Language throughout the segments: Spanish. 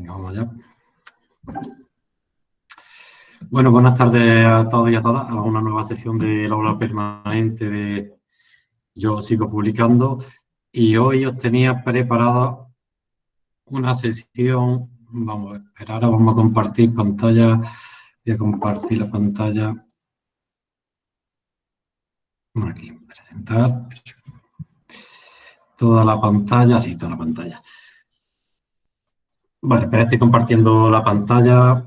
Venga, vamos allá. Bueno, buenas tardes a todos y a todas. A una nueva sesión del aula permanente de Yo Sigo Publicando. Y hoy os tenía preparada una sesión, vamos a esperar, ahora vamos a compartir pantalla, voy a compartir la pantalla, aquí, presentar, toda la pantalla, sí, toda la pantalla. Vale, pero estoy compartiendo la pantalla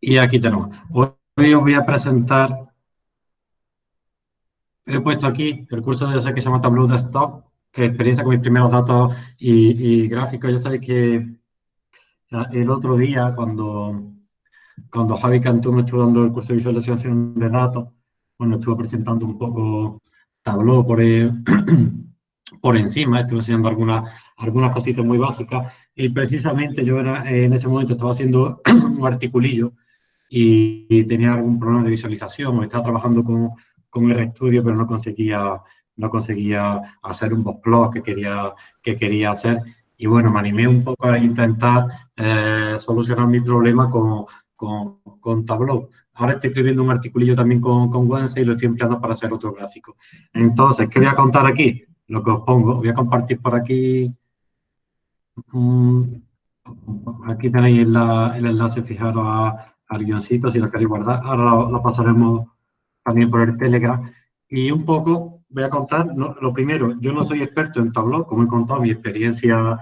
y aquí tenemos. Hoy os voy a presentar, he puesto aquí el curso de que se llama Tableau Desktop, experiencia con mis primeros datos y, gráficos. Ya sabéis que el otro día, cuando, cuando Javi Cantú me estuvo dando el curso de visualización de datos, bueno, estuve presentando un poco Tableau por, por encima, estuve enseñando algunas, algunas cositas muy básicas y precisamente yo era, en ese momento estaba haciendo un articulillo y, tenía algún problema de visualización o estaba trabajando con, con el estudio pero no conseguía, no conseguía hacer un plot que quería, que quería hacer y bueno, me animé un poco a intentar eh, solucionar mi problema con, con, con Tableau. Ahora estoy escribiendo un articulillo también con, con Wednesday y lo estoy empleando para hacer otro gráfico. Entonces, ¿qué voy a contar aquí? Lo que os pongo, voy a compartir por aquí aquí tenéis el enlace, fijaros al guioncito, si lo queréis guardar. Ahora lo, pasaremos también por el Telegram. Y un poco voy a contar, lo primero, yo no soy experto en Tableau, como he contado, mi experiencia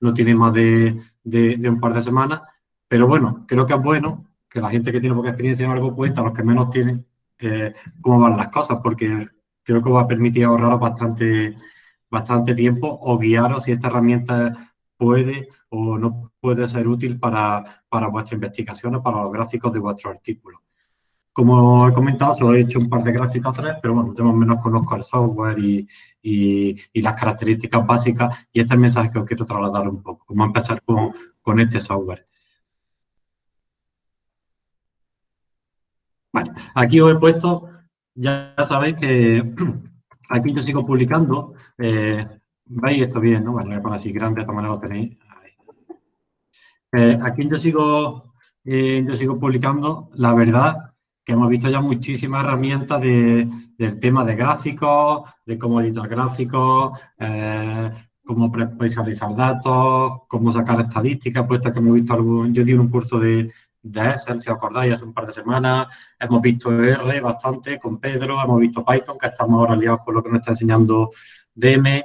no tiene más de, un par de semanas, pero bueno, creo que es bueno que la gente que tiene poca experiencia en algo cuenta, los que menos tienen, eh, cómo van las cosas, porque creo que va a permitir ahorraros bastante, bastante tiempo o guiaros si esta herramienta puede o no puede ser útil para, para vuestra investigación o para los gráficos de vuestro artículo. Como he comentado, solo he hecho un par de gráficos tres, pero bueno, yo menos conozco el software y, y, las características básicas y este es el mensaje que os quiero trasladar un poco, cómo empezar con, con este software. Vale, aquí os he puesto, ya sabéis que aquí yo sigo publicando eh, ¿Veis esto bien, no? Bueno, voy a así grande, de esta manera lo tenéis. Eh, aquí yo sigo, eh, yo sigo publicando, la verdad, que hemos visto ya muchísimas herramientas del tema de gráficos, de cómo editar gráficos, eh, cómo visualizar datos, cómo sacar estadísticas, puesto que hemos visto algún, yo di un curso de, de Excel, si os acordáis, hace un par de semanas, hemos visto R bastante con Pedro, hemos visto Python, que estamos ahora liados con lo que nos está enseñando DM,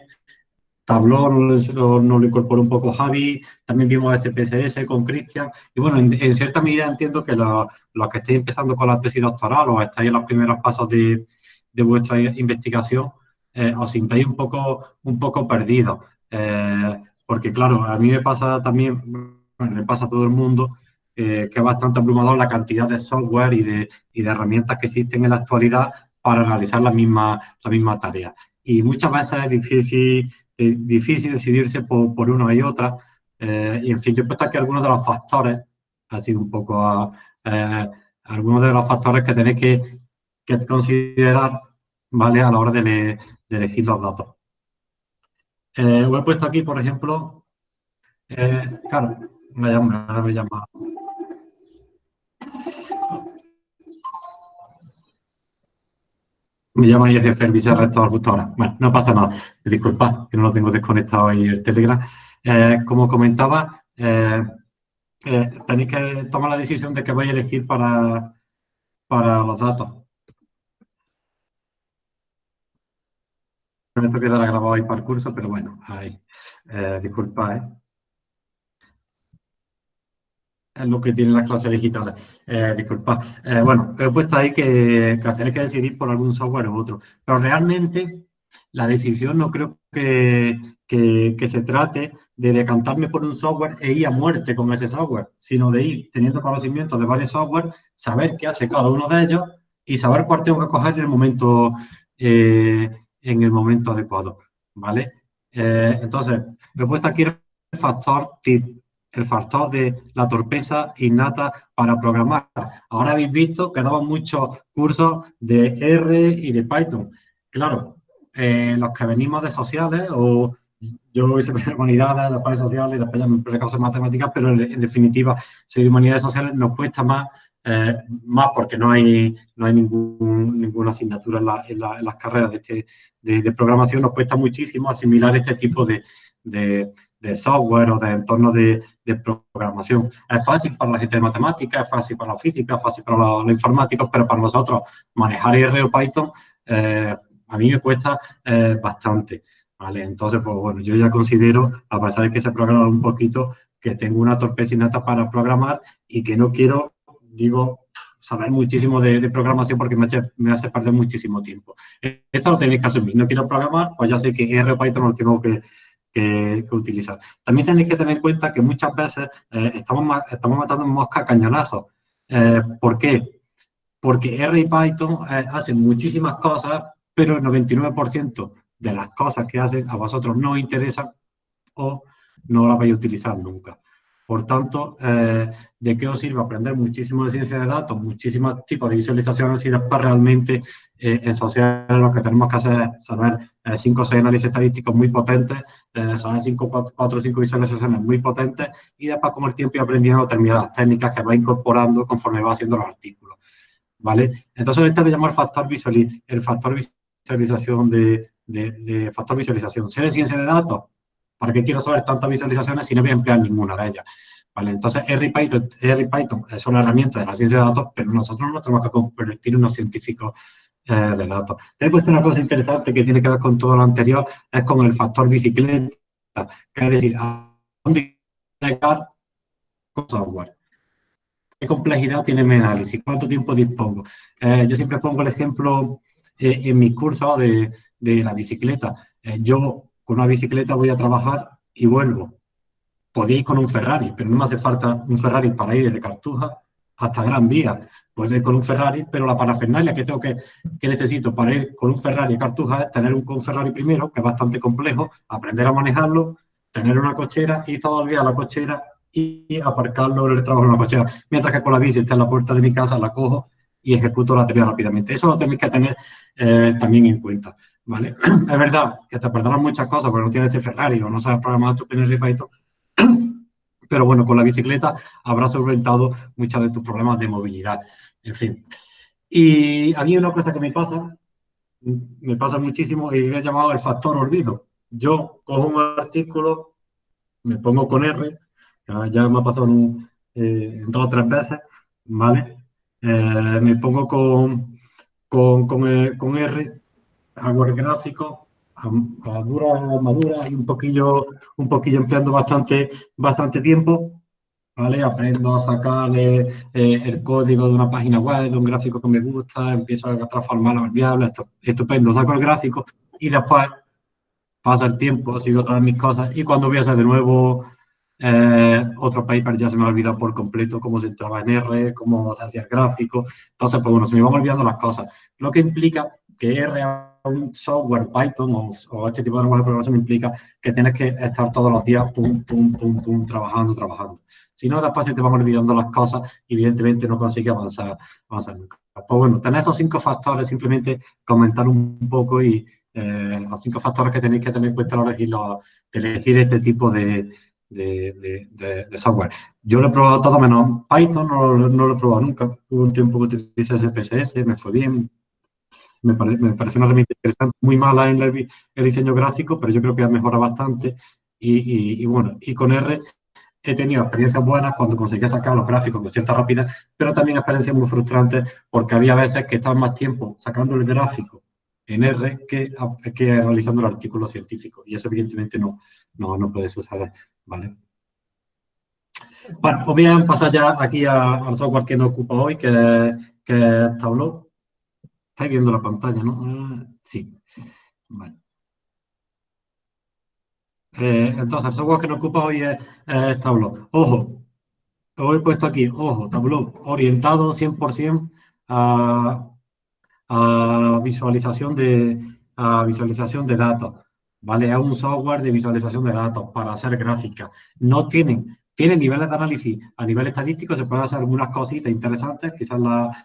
Tableau nos, lo incorporó un poco Javi, también vimos SPSS con Cristian, y bueno, en, cierta medida entiendo que los que estéis empezando con la tesis doctoral o estáis en los primeros pasos de, vuestra investigación, eh, os sintáis un poco, un poco perdidos, eh, porque claro, a mí me pasa también, bueno, me pasa a todo el mundo, eh, que es bastante abrumador la cantidad de software y de, y de herramientas que existen en la actualidad para realizar la misma, la misma tarea. Y muchas veces es difícil es difícil decidirse por, por una y otra. Eh, y en fin, yo he puesto aquí algunos de los factores, así un poco eh, algunos de los factores que tenéis que, que considerar ¿vale? a la hora de, elegir los datos. Eh, he puesto aquí, por ejemplo, eh, claro, me llama, me llama Me llama el jefe, el vicerrector justo ahora. Bueno, no pasa nada. Disculpa, que no lo tengo desconectado ahí el Telegram. Eh, como comentaba, eh, eh, tenéis que tomar la decisión de qué vais a elegir para, para los datos. Esto quedará grabado ahí para el curso, pero bueno, ahí. disculpa, ¿eh? Es lo que tienen las clases digitales. Eh, disculpa. Eh, bueno, he puesto ahí que, que tenéis que decidir por algún software u otro. Pero realmente la decisión no creo que, que, se trate de decantarme por un software e ir a muerte con ese software, sino de ir teniendo conocimiento de varios software, saber qué hace cada uno de ellos y saber cuál tengo que coger en el momento, eh, en el momento adecuado. ¿Vale? entonces, he puesto aquí el factor tip el factor de la torpeza innata para programar. Ahora habéis visto que daban muchos cursos de R y de Python. Claro, eh, los que venimos de sociales o, yo hice humanidades, después sociales, después ya me precausa matemáticas, pero en, definitiva soy de humanidades sociales, nos cuesta más, eh, más porque no hay, no hay ningún, ninguna asignatura en, las carreras de, este, de, programación, nos cuesta muchísimo asimilar este tipo de, de, software o de entorno de, programación. Es fácil para la gente de matemáticas, es fácil para la física, es fácil para los, informáticos, pero para nosotros manejar R o Python eh, a mí me cuesta eh, bastante. ¿vale? Entonces, pues bueno, yo ya considero, a pesar de que se programa un poquito, que tengo una torpecinata para programar y que no quiero, digo, saber muchísimo de, programación porque me hace, me hace, perder muchísimo tiempo. Esto lo tenéis que asumir. No quiero programar, pues ya sé que R o Python lo tengo que, que, utilizar. También tenéis que tener en cuenta que muchas veces eh, estamos, estamos matando mosca cañonazos. Eh, ¿Por qué? Porque R y Python eh, hacen muchísimas cosas, pero el 99% de las cosas que hacen a vosotros no interesan o no las vais a utilizar nunca. Por tanto, eh, ¿de qué os sirve aprender muchísimo de ciencia de datos, muchísimos tipos de visualizaciones y después realmente eh, en sociales lo que tenemos que hacer es saber 5 eh, o 6 análisis estadísticos muy potentes, saber 5, 4 o 5 visualizaciones muy potentes y después con el tiempo ir aprendiendo determinadas técnicas que va incorporando conforme va haciendo los artículos. ¿Vale? Entonces, esto le llamo el factor, visualiz el factor visualización de, de, factor visualización. Sé de ciencia de datos, ¿para qué quiero saber tantas visualizaciones si no voy a emplear ninguna de ellas? ¿Vale? Entonces, R y Python, R y Python son herramientas de la ciencia de datos, pero nosotros no tenemos que convertir en unos científicos eh, de datos. He puesto una cosa interesante que tiene que ver con todo lo anterior, es con el factor bicicleta, que es decir, a dónde llegar con software. ¿Qué complejidad tiene mi análisis? ¿Cuánto tiempo dispongo? Eh, yo siempre pongo el ejemplo eh, en mis cursos de, de la bicicleta. Eh, yo con una bicicleta voy a trabajar y vuelvo. Podéis con un Ferrari, pero no me hace falta un Ferrari para ir desde Cartuja hasta Gran Vía. Puedo ir con un Ferrari, pero la parafernalia que tengo que, necesito para ir con un Ferrari a Cartuja es tener un Ferrari primero, que es bastante complejo, aprender a manejarlo, tener una cochera, y todo el día a la cochera y aparcarlo en el trabajo en la cochera. Mientras que con la bici está en la puerta de mi casa, la cojo y ejecuto la tarea rápidamente. Eso lo tenéis que tener eh, también en cuenta. ¿Vale? Es verdad que te perdonan muchas cosas porque no tienes ese Ferrari o no sabes programar tu PNR pero bueno, con la bicicleta habrás solventado muchos de tus problemas de movilidad, en fin. Y a mí una cosa que me pasa, me pasa muchísimo y he llamado el factor olvido. Yo cojo un artículo, me pongo con R, ya, me ha pasado eh, dos o tres veces, ¿vale? Eh, me pongo con, con, con, eh, con R el gráfico a, dura madura y un poquillo, un poquillo empleando bastante, bastante tiempo, ¿vale? Aprendo a sacarle eh, el código de una página web, de un gráfico que me gusta, empiezo a transformarlo en variables, estupendo, saco el gráfico y después pasa el tiempo, sigo todas mis cosas y cuando voy a hacer de nuevo eh, otro paper ya se me ha olvidado por completo cómo se entraba en R, cómo se hacía el gráfico, entonces pues bueno, se me van olvidando las cosas, lo que implica que R un software Python o, este tipo de lenguaje de programación implica que tienes que estar todos los días pum, pum, pum, pum, trabajando, trabajando. Si no, después se te van olvidando las cosas evidentemente no consigues avanzar, avanzar nunca. Pues bueno, tener esos cinco factores, simplemente comentar un poco y eh, los cinco factores que tenéis que tener en cuenta a la hora de elegir, este tipo de, de, de, software. Yo lo he probado todo menos Python, no, no, lo he probado nunca. Hubo un tiempo que utilicé SPSS, me fue bien, me, parece una herramienta interesante, muy mala en el, diseño gráfico, pero yo creo que ha mejorado bastante. Y, bueno, y con R he tenido experiencias buenas cuando conseguía sacar los gráficos con cierta rapidez, pero también experiencias muy frustrantes porque había veces que estaba más tiempo sacando el gráfico en R que, que realizando el artículo científico. Y eso evidentemente no, no, no puede suceder, ¿vale? Bueno, pues a pasar ya aquí al software que nos ocupa hoy, que, que es Tableau. Estáis viendo la pantalla, ¿no? Ah, sí. Vale. Eh, entonces, el software que nos ocupa hoy es, Tableau. Ojo, lo he puesto aquí, ojo, Tableau, orientado 100% a, a, visualización de, a visualización de datos. ¿Vale? Es un software de visualización de datos para hacer gráficas. No tienen tiene niveles de análisis a nivel estadístico, se pueden hacer algunas cositas interesantes, quizás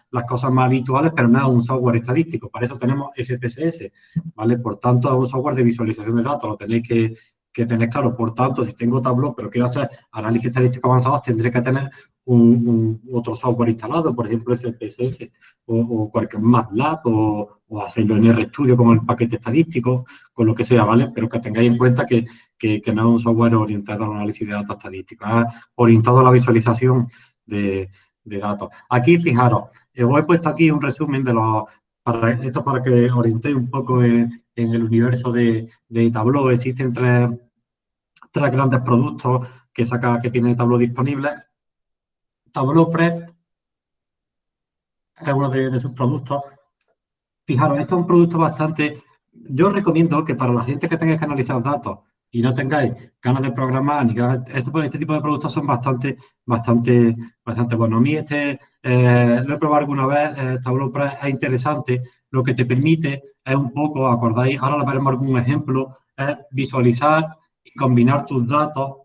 las cosas más habituales, pero no es un software estadístico. Para eso tenemos SPSS, ¿vale? Por tanto, es un software de visualización de datos, lo tenéis que, que tener claro. Por tanto, si tengo Tableau, pero quiero hacer análisis estadístico avanzados, tendré que tener un, otro software instalado, por ejemplo, SPSS o, cualquier MATLAB o, hacerlo en RStudio como el paquete estadístico, con lo que sea, ¿vale? Pero que tengáis en cuenta que, que, no es un software orientado al análisis de datos estadísticos, es orientado a la visualización de, de datos. Aquí, fijaros, os he puesto aquí un resumen de los, para, esto para que orientéis un poco en, el universo de, de Tableau. Existen tres, tres grandes productos que saca que tiene Tableau disponible. Tableau Prep es uno de, sus productos. Fijaros, esto es un producto bastante... Yo recomiendo que para la gente que tenga que analizar datos y no tengáis ganas de programar, ni este, este, tipo de productos son bastante, bastante, bastante buenos. A mí este eh, lo he probado alguna vez, eh, es interesante, lo que te permite es un poco, acordáis, ahora le veremos algún ejemplo, es visualizar y combinar tus datos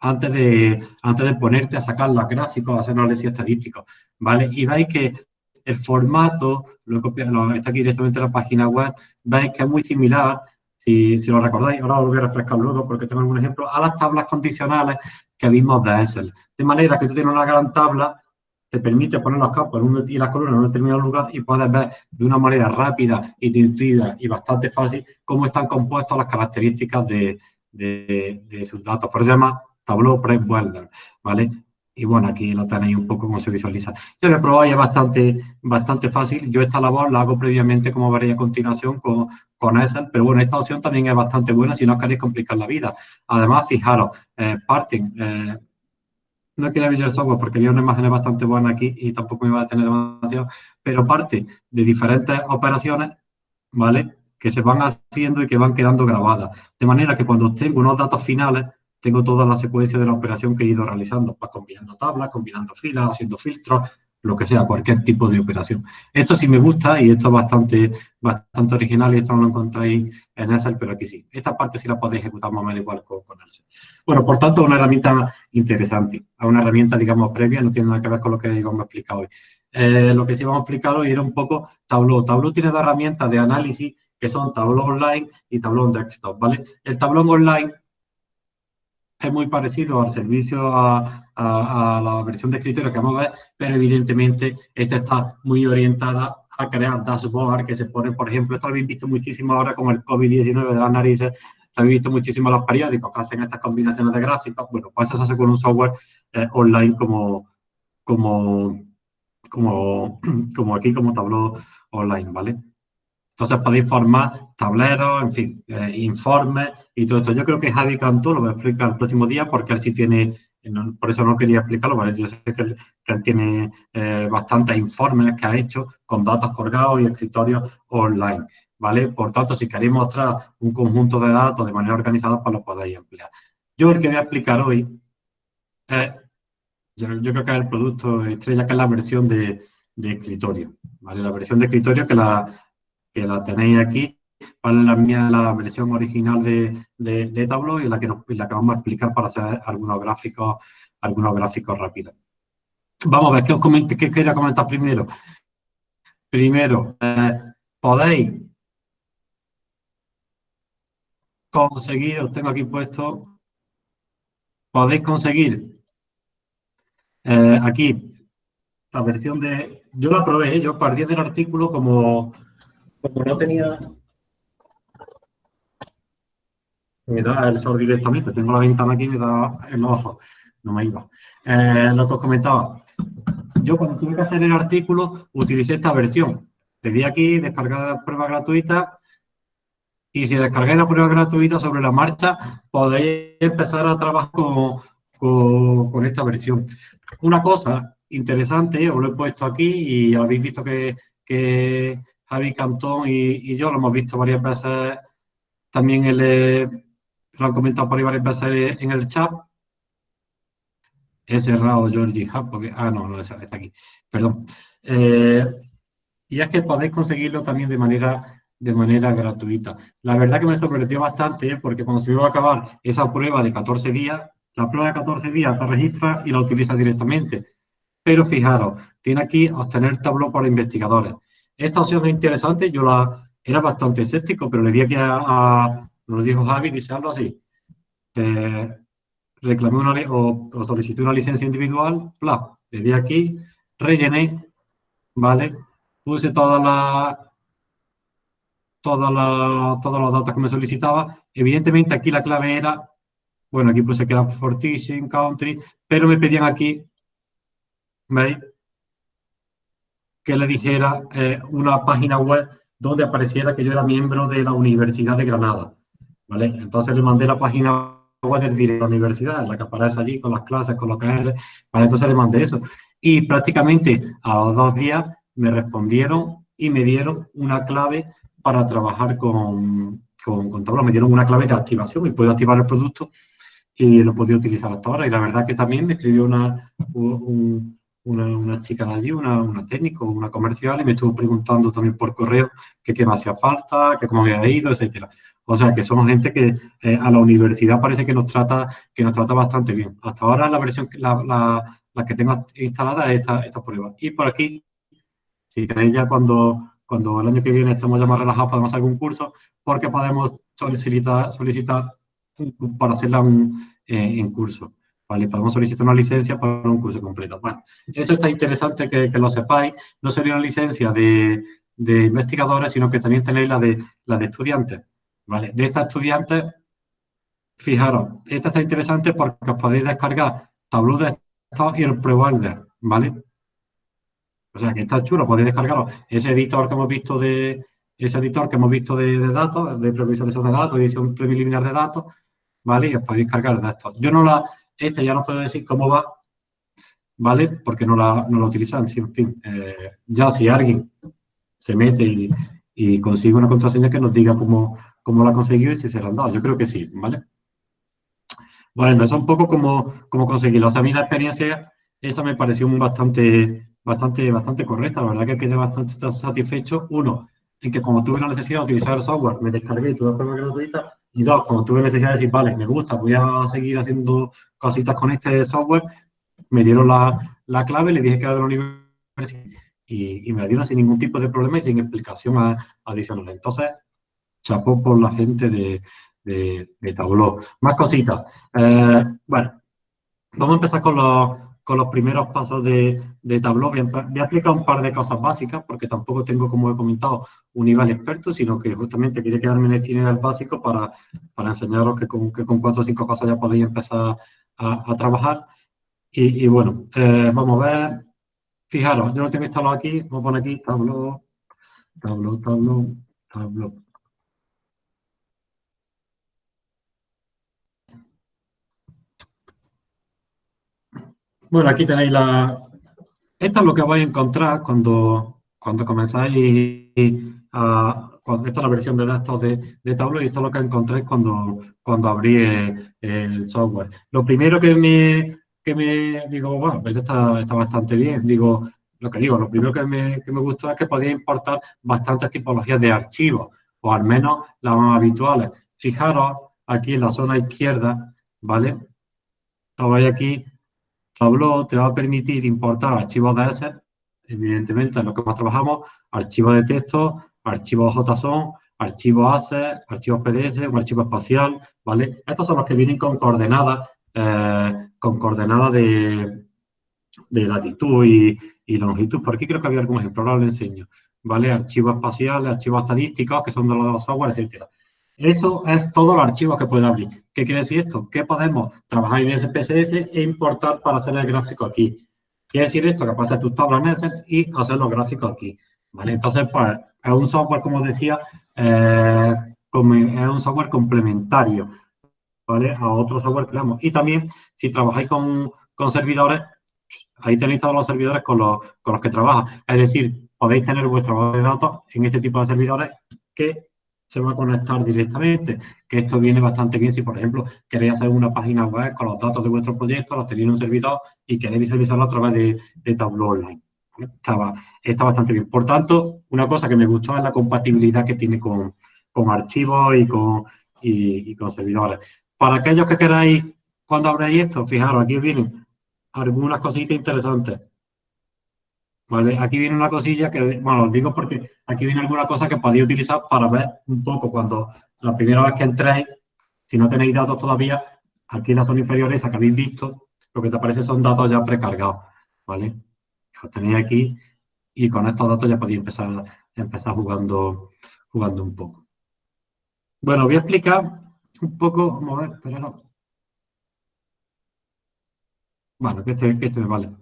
antes de, antes de ponerte a sacar los gráficos, hacer análisis estadísticos, ¿vale? Y veis que el formato, lo, lo está aquí directamente en la página web, veis que es muy similar, si, si lo recordáis, ahora lo voy a refrescar luego porque tengo algún ejemplo, a las tablas condicionales que vimos de Excel. De manera que tú tienes una gran tabla te permite poner los campos y las columnas en un determinado lugar y puedes ver de una manera rápida, intuitiva y bastante fácil cómo están compuestas las características de, de, sus datos. Por eso se llama Tableau Prep Welder, ¿vale? Y bueno, aquí lo tenéis un poco cómo se visualiza. Yo lo he probado y es bastante, bastante fácil. Yo esta labor la hago previamente, como veréis a continuación, con, con Excel, pero bueno, esta opción también es bastante buena si no queréis complicar la vida. Además, fijaros, eh, parten, eh, no quiero abrir el software porque había una imagen bastante buena aquí y tampoco me va a tener demasiado, pero parte de diferentes operaciones, ¿vale? Que se van haciendo y que van quedando grabadas. De manera que cuando tengo unos datos finales, tengo toda la secuencia de la operación que he ido realizando, pues combinando tablas, combinando filas, haciendo filtros, lo que sea, cualquier tipo de operación. Esto sí me gusta y esto es bastante, bastante original y esto no lo encontráis en Excel, pero aquí sí. Esta parte sí la podéis ejecutar más o menos igual con, con Excel. Bueno, por tanto, una herramienta interesante. Es una herramienta, digamos, previa, no tiene nada que ver con lo que íbamos a explicar hoy. Eh, lo que sí vamos a explicar hoy era un poco Tableau. Tableau tiene dos herramientas de análisis que son Tableau Online y Tableau Desktop, ¿vale? El Tableau Online es muy parecido al servicio a, la versión de escritorio que vamos a ver, pero evidentemente esta está muy orientada a crear dashboard que se pone, por ejemplo, esto lo habéis visto muchísimo ahora con el COVID-19 de las narices, lo habéis visto muchísimo los periódicos que hacen estas combinaciones de gráficos, bueno, pues eso se hace con un software eh, online como, como, como, como aquí, como Tableau Online, ¿vale? Entonces podéis formar tableros, en fin, eh, informes y todo esto. Yo creo que Javi Cantú lo voy a explicar el próximo día porque él sí tiene, por eso no quería explicarlo, ¿vale? Yo sé que él, tiene eh, bastantes informes que ha hecho con datos colgados y escritorios online, ¿vale? Por tanto, si queréis mostrar un conjunto de datos de manera organizada, pues lo podéis emplear. Yo el que voy a explicar hoy es, yo, creo que es el producto estrella, que es la versión de, de escritorio, ¿vale? La versión de escritorio que la que la tenéis aquí, para la, mía, la versión original de, de, Tableau y la que, la que vamos a explicar para hacer algunos gráficos, algunos gráficos rápidos. Vamos a ver, ¿qué, os qué quería comentar primero? Primero, eh, podéis conseguir, os tengo aquí puesto, podéis conseguir eh, aquí la versión de, yo la probé, yo partí del artículo como como no tenía... Me da el sol directamente, tengo la ventana aquí y me da el ojo, no me iba. Eh, lo que os comentaba, yo cuando tuve que hacer el artículo utilicé esta versión. Le di aquí, descargar prueba gratuita y si descargáis la prueba gratuita sobre la marcha, podéis empezar a trabajar con, con, esta versión. Una cosa interesante, os lo he puesto aquí y habéis visto que Javi Cantón y, yo lo hemos visto varias veces, también el, lo han comentado por ahí varias veces en el chat. He cerrado Georgie Hub porque, ah, no, no, está aquí, perdón. Eh, y es que podéis conseguirlo también de manera, de manera gratuita. La verdad que me sorprendió bastante porque cuando se iba a acabar esa prueba de 14 días, la prueba de 14 días te registra y la utilizas directamente. Pero fijaros, tiene aquí obtener tablo para investigadores. Esta opción es interesante, yo la era bastante escéptico, pero le di aquí a, a lo dijo Javi, dice algo así. reclamé una o, o, solicité una licencia individual, bla, le di aquí, rellené, ¿vale? Puse toda la, toda la, todos los datos que me solicitaba. Evidentemente aquí la clave era, bueno, aquí puse que era for teaching, country, pero me pedían aquí, ¿veis? Que le dijera eh, una página web donde apareciera que yo era miembro de la Universidad de Granada, ¿vale? Entonces le mandé la página web de la universidad, la que aparece allí con las clases, con lo que es, ¿vale? Entonces le mandé eso. Y prácticamente a los dos días me respondieron y me dieron una clave para trabajar con, con, con. Me dieron una clave de activación y puedo activar el producto y lo podía utilizar hasta ahora. Y la verdad que también me escribió una, una, una, chica de allí, una, una técnico, una comercial, y me estuvo preguntando también por correo que qué me hacía falta, que cómo había ido, etcétera. O sea, que somos gente que eh, a la universidad parece que nos trata que nos trata bastante bien. Hasta ahora la versión, la, la, la que tengo instalada es esta, esta prueba. Y por aquí, si queréis ya cuando cuando el año que viene estemos ya más relajados podemos hacer algún curso, porque podemos solicitar, solicitar para hacerla eh, en curso. ¿Vale? Podemos solicitar una licencia para un curso completo. Bueno, eso está interesante que, lo sepáis. No sería una licencia de, de, investigadores, sino que también tenéis la de, la de estudiantes. ¿vale? De estas estudiantes, fijaros, esta está interesante porque os podéis descargar Tableau de estado y el Provider, ¿vale? O sea, que está chulo, podéis descargarlo. Ese editor que hemos visto de, ese editor que hemos visto de, datos, de previsualización de datos, edición preliminar de datos, ¿vale? Y os podéis cargar de esto. Yo no la, este ya no puedo decir cómo va, ¿vale? Porque no la, no la utilizan, en fin. Eh, ya si alguien se mete y, y, consigue una contraseña que nos diga cómo, cómo la ha conseguido y si se la han dado. Yo creo que sí, ¿vale? Bueno, eso es un poco como, como conseguirlo. O sea, a mí la experiencia, esta me pareció bastante bastante, bastante correcta. La verdad que quedé bastante satisfecho. Uno, en que como tuve la necesidad de utilizar el software, me descargué toda forma gratuita. Y dos, como tuve necesidad de decir, vale, me gusta, voy a seguir haciendo cositas con este software, me dieron la, la clave, le dije que era de la universidad y, me la dieron sin ningún tipo de problema y sin explicación adicional. Entonces, chapó por la gente de, de, de. Más cositas. Eh, bueno, vamos a empezar con los, con los primeros pasos de, de Tableau. Voy a, explicar un par de cosas básicas, porque tampoco tengo, como he comentado, un nivel experto, sino que justamente quería quedarme en el nivel básico para, para enseñaros que con, que con cuatro o cinco cosas ya podéis empezar a, a trabajar. Y, y bueno, eh, vamos a ver. Fijaros, yo lo tengo instalado aquí, voy a poner aquí Tableau, Tableau, Tableau, Tableau. Bueno, aquí tenéis la... Esto es lo que vais a encontrar cuando, cuando comenzáis a... Cuando, esta es la versión de datos de, de Tableau y esto es lo que encontréis cuando, cuando abrís el, software. Lo primero que me, que me digo, bueno, esto está, bastante bien. Digo, lo que digo, lo primero que me, que me gustó es que podía importar bastantes tipologías de archivos, o al menos las más habituales. Fijaros aquí en la zona izquierda, ¿vale? Veis aquí, Tableau te va a permitir importar archivos de ese, evidentemente en lo que más trabajamos, archivos de texto, archivos JSON, archivos ACE, archivos PDF, un archivo espacial, ¿vale? Estos son los que vienen con coordenadas, eh, con coordenadas de, de latitud y, y, longitud. Por aquí creo que había algún ejemplo, ahora lo enseño, ¿vale? Archivos espaciales, archivos estadísticos, que son de los software, etcétera. Eso es todo los archivos que puede abrir. ¿Qué quiere decir esto? Que podemos trabajar en SPSS e importar para hacer el gráfico aquí. Quiere decir esto, que pasar tus tablas en Excel y hacer los gráficos aquí. ¿vale? Entonces, pues, es un software, como decía, eh, es un software complementario ¿vale? a otro software que tenemos. Y también, si trabajáis con, con servidores, ahí tenéis todos los servidores con los, con los que trabaja. Es decir, podéis tener vuestra base de datos en este tipo de servidores que se va a conectar directamente, que esto viene bastante bien si, por ejemplo, queréis hacer una página web con los datos de vuestro proyecto, los tenéis en un servidor y queréis visualizarlo a través de, de Tableau Online. Estaba, está bastante bien. Por tanto, una cosa que me gustó es la compatibilidad que tiene con, con archivos y con, y, con servidores. Para aquellos que queráis, cuando abráis esto, fijaros, aquí vienen algunas cositas interesantes. Aquí viene una cosilla que, bueno, os digo porque aquí viene alguna cosa que podéis utilizar para ver un poco cuando la primera vez que entréis, si no tenéis datos todavía, aquí en la zona inferior esa que habéis visto, lo que te aparece son datos ya precargados, ¿vale? Los tenéis aquí y con estos datos ya podéis empezar, empezar jugando, jugando un poco. Bueno, voy a explicar un poco, a ver, pero Bueno, que este, que este vale.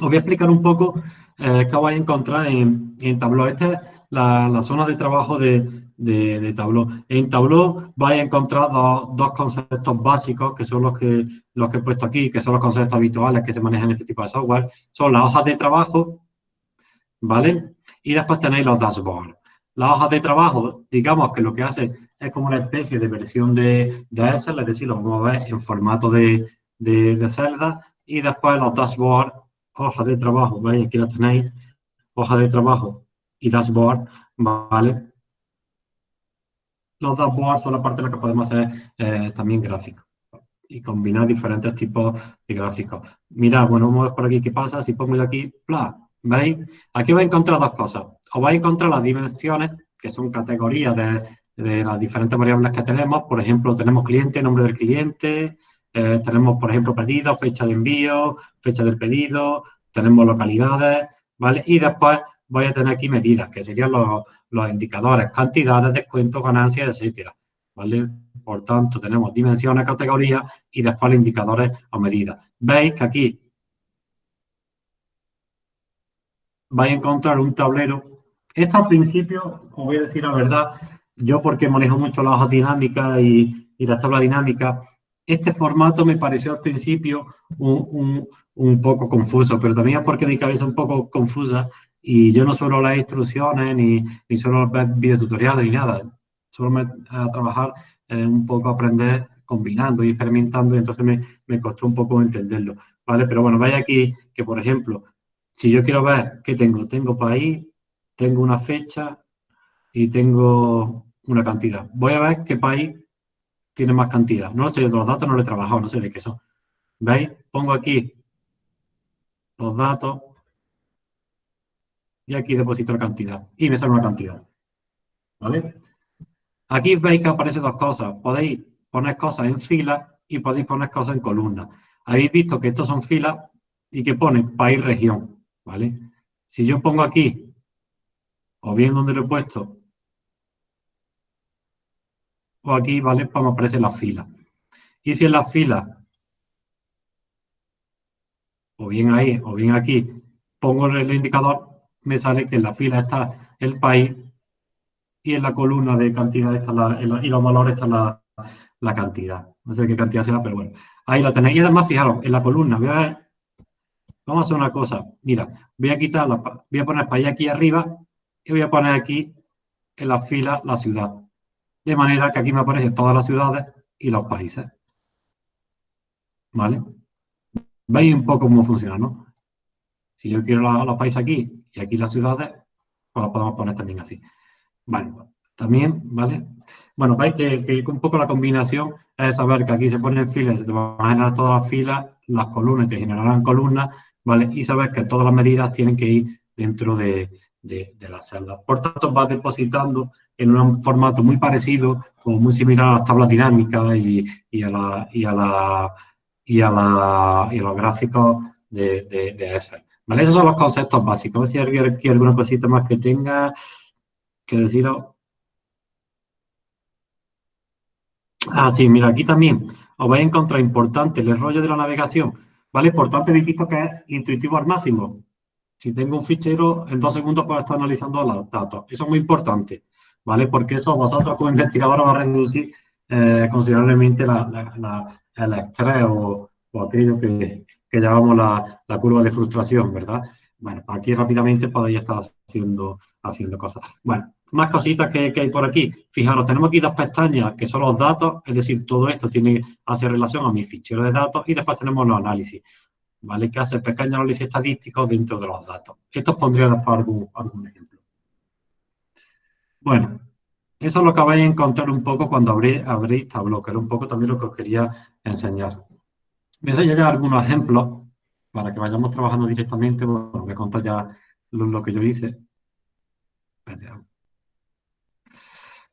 Os voy a explicar un poco eh, qué vais a encontrar en, en Tableau. Esta es la, zona de trabajo de, de, Tableau. En Tableau vais a encontrar dos, conceptos básicos, que son los que, los que he puesto aquí, que son los conceptos habituales que se manejan en este tipo de software. Son las hojas de trabajo, ¿vale? Y después tenéis los dashboards. Las hojas de trabajo, digamos que lo que hace es como una especie de versión de, de Excel, es decir, lo vamos a ver en formato de, de, de celda. Y después los dashboards, hojas de trabajo, ¿veis? Aquí la tenéis, hoja de trabajo y dashboard, ¿vale? Los dashboards son la parte en la que podemos hacer eh, también gráficos y combinar diferentes tipos de gráficos. Mira, bueno, vamos a ver por aquí qué pasa. Si pongo yo aquí, bla, ¿veis? Aquí vais a encontrar dos cosas. Os vais a encontrar las dimensiones, que son categorías de, las diferentes variables que tenemos. Por ejemplo, tenemos cliente, nombre del cliente, eh, tenemos, por ejemplo, pedido, fecha de envío, fecha del pedido, tenemos localidades, ¿vale? Y después voy a tener aquí medidas, que serían los, indicadores, cantidades, descuentos, ganancias, etcétera, ¿vale? Por tanto, tenemos dimensiones, categorías y después los indicadores o medidas. Veis que aquí vais a encontrar un tablero. Esto al principio, os voy a decir la verdad, yo porque manejo mucho las hojas dinámicas y, y las tablas dinámicas, este formato me pareció al principio un, un, poco confuso, pero también es porque mi cabeza es un poco confusa y yo no suelo las instrucciones ni, ni suelo ver videotutoriales ni nada. Solo me a trabajar eh, un poco aprender combinando y experimentando y entonces me, me, costó un poco entenderlo, ¿vale? Pero bueno, vaya aquí que, por ejemplo, si yo quiero ver qué tengo, tengo país, tengo una fecha y tengo una cantidad. Voy a ver qué país tiene más cantidad. No sé, los datos no lo he trabajado, no sé de qué son. ¿Veis? Pongo aquí los datos y aquí deposito la cantidad y me sale una cantidad. ¿Vale? Aquí veis que aparecen dos cosas. Podéis poner cosas en fila y podéis poner cosas en columna. Habéis visto que estos son filas y que pone país, región. ¿Vale? Si yo pongo aquí, o bien donde lo he puesto, aquí, ¿vale? Pues me aparecen las filas. Y si en las filas, o bien ahí, o bien aquí, pongo el indicador, me sale que en la fila está el país y en la columna de cantidad está la, y los valores está la, cantidad. No sé qué cantidad será, pero bueno. Ahí lo tenéis. Y además, fijaros, en la columna, vamos a hacer una cosa. Mira, voy a quitar, la, voy a poner país aquí arriba y voy a poner aquí en la fila la ciudad. De manera que aquí me aparecen todas las ciudades y los países. ¿Vale? Veis un poco cómo funciona, ¿no? Si yo quiero los, países aquí y aquí las ciudades, pues las podemos poner también así. Bueno, también, ¿vale? Bueno, veis que, un poco la combinación es saber que aquí se ponen filas, se te van a generar todas las filas, las columnas te generarán columnas, ¿vale? Y saber que todas las medidas tienen que ir dentro de, de, de la celda. Por tanto, vas depositando en un formato muy parecido, como muy similar a las tablas dinámicas y, a, la, y, a, la, y, a, la, y a los gráficos de, de. ¿Vale? Esos son los conceptos básicos. Si alguien quiere alguna cosita más que tenga que deciros. Ah, sí, mira, aquí también os vais a encontrar importante el rollo de la navegación. ¿Vale? Por tanto, habéis visto que es intuitivo al máximo. Si tengo un fichero, en dos segundos puedo estar analizando los datos. Eso es muy importante. ¿Vale? Porque eso vosotros como investigadores va a reducir eh, considerablemente la, el estrés o, aquello que, que llamamos la, curva de frustración, ¿verdad? Bueno, aquí rápidamente podéis estar haciendo, haciendo cosas. Bueno, más cositas que, hay por aquí. Fijaros, tenemos aquí dos pestañas que son los datos, es decir, todo esto tiene, hace relación a mi fichero de datos y después tenemos los análisis, ¿vale? Que hace pequeños análisis estadísticos dentro de los datos. Esto os pondría después algún, algún ejemplo. Bueno, eso es lo que vais a encontrar un poco cuando abrís, abrís Tableau, que era un poco también lo que os quería enseñar. Voy a ya algunos ejemplos para que vayamos trabajando directamente. Bueno, voy a ya lo, que yo hice.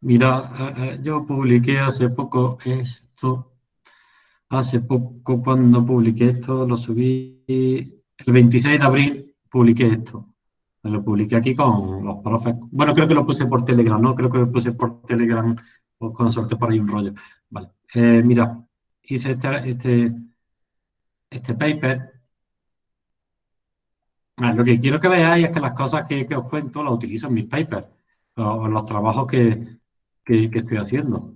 Mira, eh, eh, yo publiqué hace poco esto. hace poco cuando publiqué esto, lo subí el 26 de abril, publiqué esto. Lo publiqué aquí con los profes. Bueno, creo que lo puse por Telegram, ¿no? Creo que lo puse por Telegram o con suerte por ahí un rollo. Vale. Eh, mira, hice este, este, este paper. Ah, lo que quiero que veáis es que las cosas que, os cuento las utilizo en mis papers o los trabajos que, que estoy haciendo.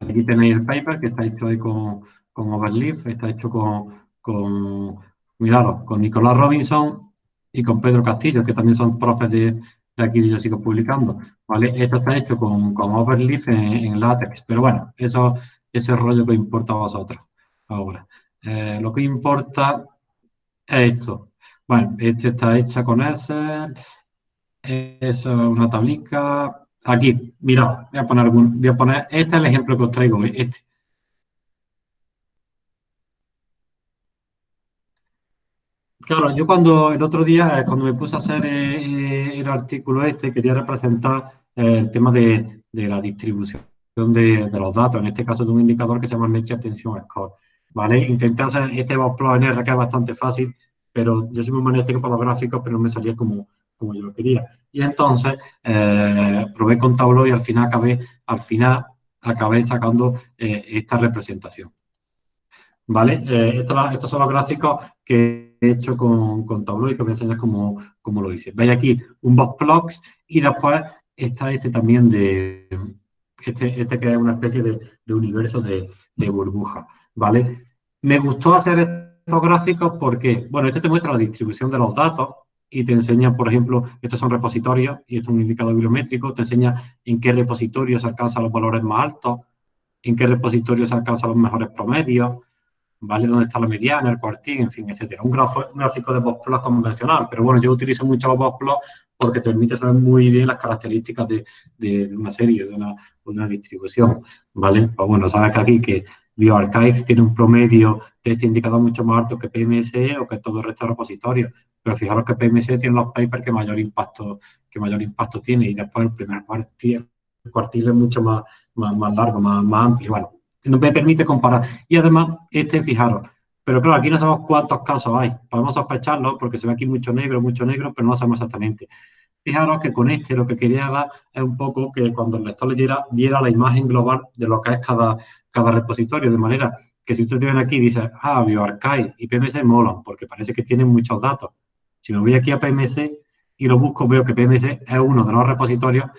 Aquí tenéis el paper que está hecho ahí con, con Overleaf, está hecho con, con, con Nicolás Robinson y con Pedro Castillo, que también son profes de, aquí yo sigo publicando. ¿vale? Esto está hecho con, con Overleaf en, LaTeX, pero bueno, eso es el rollo que importa a vosotros ahora. Eh, lo que importa es esto. Bueno, este está hecha con Excel, es una tablica, Aquí, mira, voy a poner algún, voy a poner, este es el ejemplo que os traigo este. Claro, yo cuando el otro día, cuando me puse a hacer eh, eh, el artículo este, quería representar eh, el tema de, la distribución de, los datos, en este caso de un indicador que se llama Metric Attention Score. ¿Vale? Intenté hacer este plot en R que es bastante fácil, pero yo soy muy magnético para los gráficos, pero no me salía como, como yo lo quería. Y entonces eh, probé con Tableau y al final acabé, al final acabé sacando eh, esta representación. ¿Vale? Eh, estos, son los gráficos que he hecho con, con Tableau y que voy a enseñar cómo, lo hice. Veis aquí un box plots y después está este también de, este, este que es una especie de, de universo de, de, burbuja, ¿vale? Me gustó hacer estos gráficos porque, bueno, este te muestra la distribución de los datos, y te enseña, por ejemplo, estos son repositorios y esto es un indicador biométrico, te enseña en qué repositorios se alcanzan los valores más altos, en qué repositorios se alcanzan los mejores promedios, ¿vale? Dónde está la mediana, el cuartín, en fin, etcétera. Un, gráfico de boxplot convencional, pero bueno, yo utilizo mucho los boxplots porque te permite saber muy bien las características de, una serie, de una, de una distribución, ¿vale? Pues bueno, sabes que aquí que BioArchive tiene un promedio de este indicador mucho más alto que PMSE o que todo el resto de repositorios. Pero fijaros que PMSE tiene los papers que mayor impacto, que mayor impacto tiene y después el primer cuartil, cuartil es mucho más, más, largo, más, más amplio. Bueno, no me permite comparar. Y además, este, fijaros, pero claro, aquí no sabemos cuántos casos hay. Podemos sospecharlo porque se ve aquí mucho negro, mucho negro, pero no sabemos exactamente. Fijaros que con este lo que quería dar es un poco que cuando el lector leyera, viera la imagen global de lo que es cada, cada repositorio, de manera que si ustedes ven aquí y dicen, ah, BioArchive y PMS molan, porque parece que tienen muchos datos. Si me voy aquí a PMS y lo busco, veo que PMS es uno de los repositorios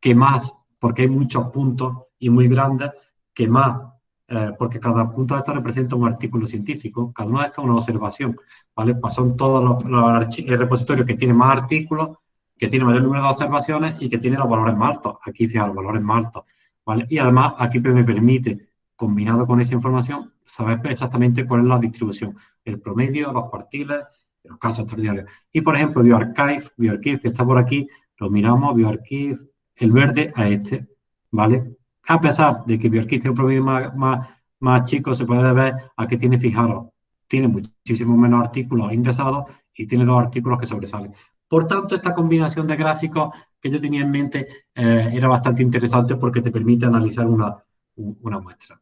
que más, porque hay muchos puntos y muy grandes, que más, eh, porque cada punto de esto representa un artículo científico, cada uno de estos es una observación, ¿vale? Pues son todos los, repositorios que tienen más artículos, que tienen mayor número de observaciones y que tienen los valores más altos. Aquí, fíjate, los valores más altos, ¿vale? Y además, aquí me permite combinado con esa información, saber exactamente cuál es la distribución, el promedio, los cuartiles, los casos extraordinarios. Y, por ejemplo, BioArchive, BioArchive, que está por aquí, lo miramos, BioArchive, el verde a este, ¿vale? A pesar de que BioArchive tiene un promedio más, más, más chico, se puede ver a que tiene, fijaros, tiene muchísimo menos artículos ingresados y tiene dos artículos que sobresalen. Por tanto, esta combinación de gráficos que yo tenía en mente eh, era bastante interesante porque te permite analizar una, una muestra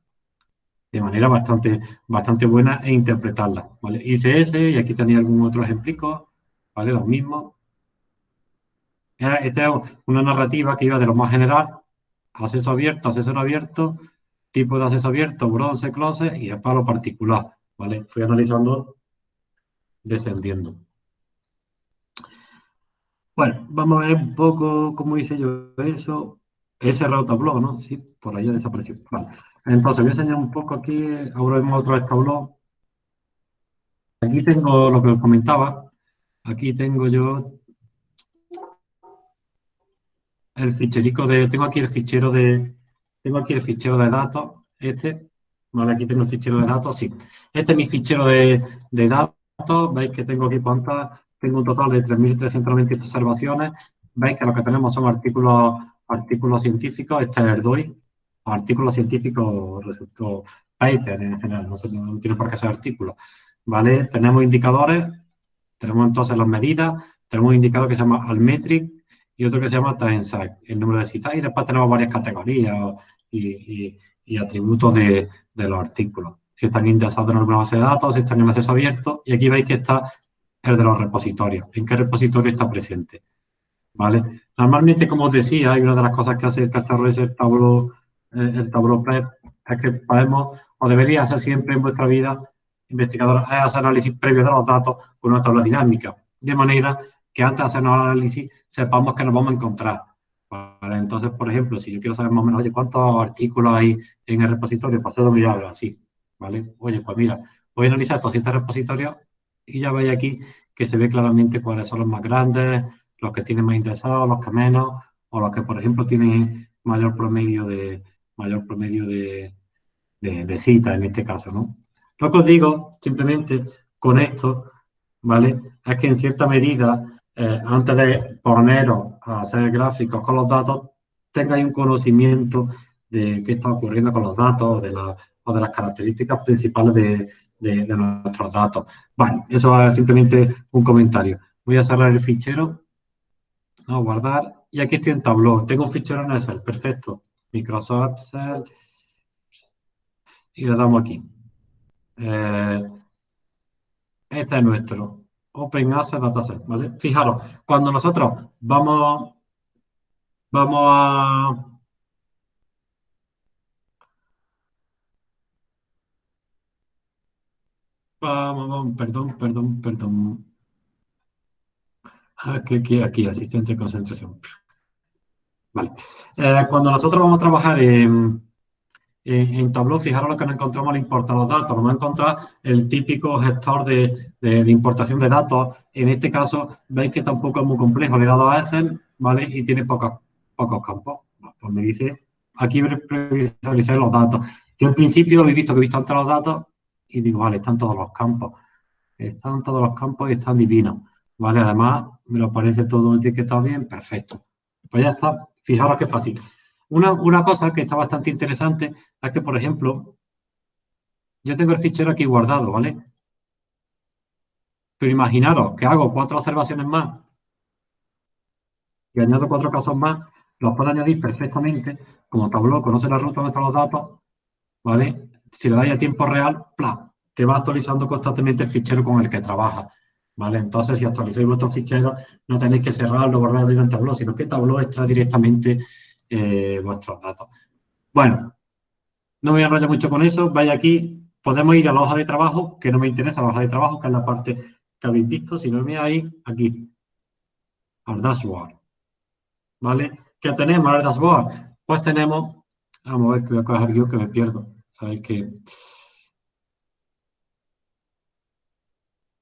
de manera bastante, bastante buena e interpretarla. ¿vale? ICS, y aquí tenía algún otro ejemplo, ¿vale? Los mismos. Esta es una narrativa que iba de lo más general, acceso abierto, acceso no abierto, tipo de acceso abierto, bronce, close, y después lo particular, ¿vale? Fui analizando, descendiendo. Bueno, vamos a ver un poco cómo hice yo eso. Ese Tableau, ¿no? Sí, por ahí desapareció. Vale. Entonces, voy a enseñar un poco aquí, ahora vemos otra vez Tableau. Aquí tengo lo que os comentaba. Aquí tengo yo el ficherico de, tengo aquí el fichero de, tengo aquí el fichero de datos, este, vale, aquí tengo el fichero de datos, sí. Este es mi fichero de, de datos, veis que tengo aquí cuántas, tengo un total de 3.398 observaciones, veis que lo que tenemos son artículos artículos científicos, este es el DOI, artículos científicos, resultó paper en general, no, tiene por qué ser artículos, ¿vale? Tenemos indicadores, tenemos entonces las medidas, tenemos un indicador que se llama Almetric y otro que se llama TimeSight, el número de citas, y después tenemos varias categorías y, atributos de, los artículos. Si están indexados en alguna base de datos, si están en acceso abierto, y aquí veis que está el de los repositorios, en qué repositorio está presente. ¿Vale? Normalmente, como os decía, hay una de las cosas que hace el cacharro es el tablo, eh, el tablo PREP, es que podemos, o debería hacer siempre en vuestra vida, investigador, es hacer análisis previo de los datos con una tabla dinámica, de manera que antes de hacer un análisis sepamos que nos vamos a encontrar. Entonces, por ejemplo, si yo quiero saber más o menos, oye, ¿cuántos artículos hay en el repositorio? Pues puedo mirarlo así, ¿vale? Oye, pues mira, voy a analizar estos siete repositorios y ya veis aquí que se ve claramente cuáles son los más grandes, los que tienen más interesados, los que menos, o los que, por ejemplo, tienen mayor promedio de mayor promedio de, de, citas en este caso, ¿no? Lo que os digo, simplemente, con esto, ¿vale? Es que en cierta medida eh, antes de poneros a hacer gráficos con los datos, tengáis un conocimiento de qué está ocurriendo con los datos o de, las características principales de, nuestros datos. Vale, eso es simplemente un comentario. Voy a cerrar el fichero, a guardar, y aquí estoy en Tableau. Tengo un fichero en Excel, perfecto. Microsoft Excel, y le damos aquí. Eh, este es nuestro. Open Access Dataset, ¿vale? Fijaros, cuando nosotros vamos, vamos a... Vamos, vamos, perdón, perdón, perdón. Aquí, aquí, aquí, asistente de concentración. Vale. Eh, cuando nosotros vamos a trabajar en en, Tableau, fijaros lo que nos encontramos al importar los datos. Vamos a encontrar el típico gestor de, importación de datos. En este caso, veis que tampoco es muy complejo. Le he dado a Excel, ¿vale? Y tiene pocos, pocos campos. Pues me dice, aquí visualizar los datos. Yo en principio he visto que he visto antes los datos y digo, vale, están todos los campos. Están todos los campos y están divinos. ¿Vale? Además, me lo parece todo etiquetado bien, perfecto. Pues ya está. Fijaros qué fácil. Una, cosa que está bastante interesante es que, por ejemplo, yo tengo el fichero aquí guardado, ¿vale? Pero imaginaros que hago cuatro observaciones más y añado cuatro casos más, los puedo añadir perfectamente, como Tableau conoce la ruta donde están los datos, ¿vale? Si le dais a tiempo real, ¡plá! te va actualizando constantemente el fichero con el que trabaja, ¿vale? Entonces, si actualizáis vuestro fichero, no tenéis que cerrarlo, guardarlo en Tableau, sino que Tableau extrae directamente eh, vuestros datos. Bueno, no me voy a enrollar mucho con eso. Vaya aquí, podemos ir a la hoja de trabajo, que no me interesa la hoja de trabajo, que es la parte que habéis visto. Si no me ahí, aquí, al dashboard. ¿Vale? ¿Qué tenemos al dashboard? Pues tenemos, vamos a ver que voy a coger yo que me pierdo. Sabéis que...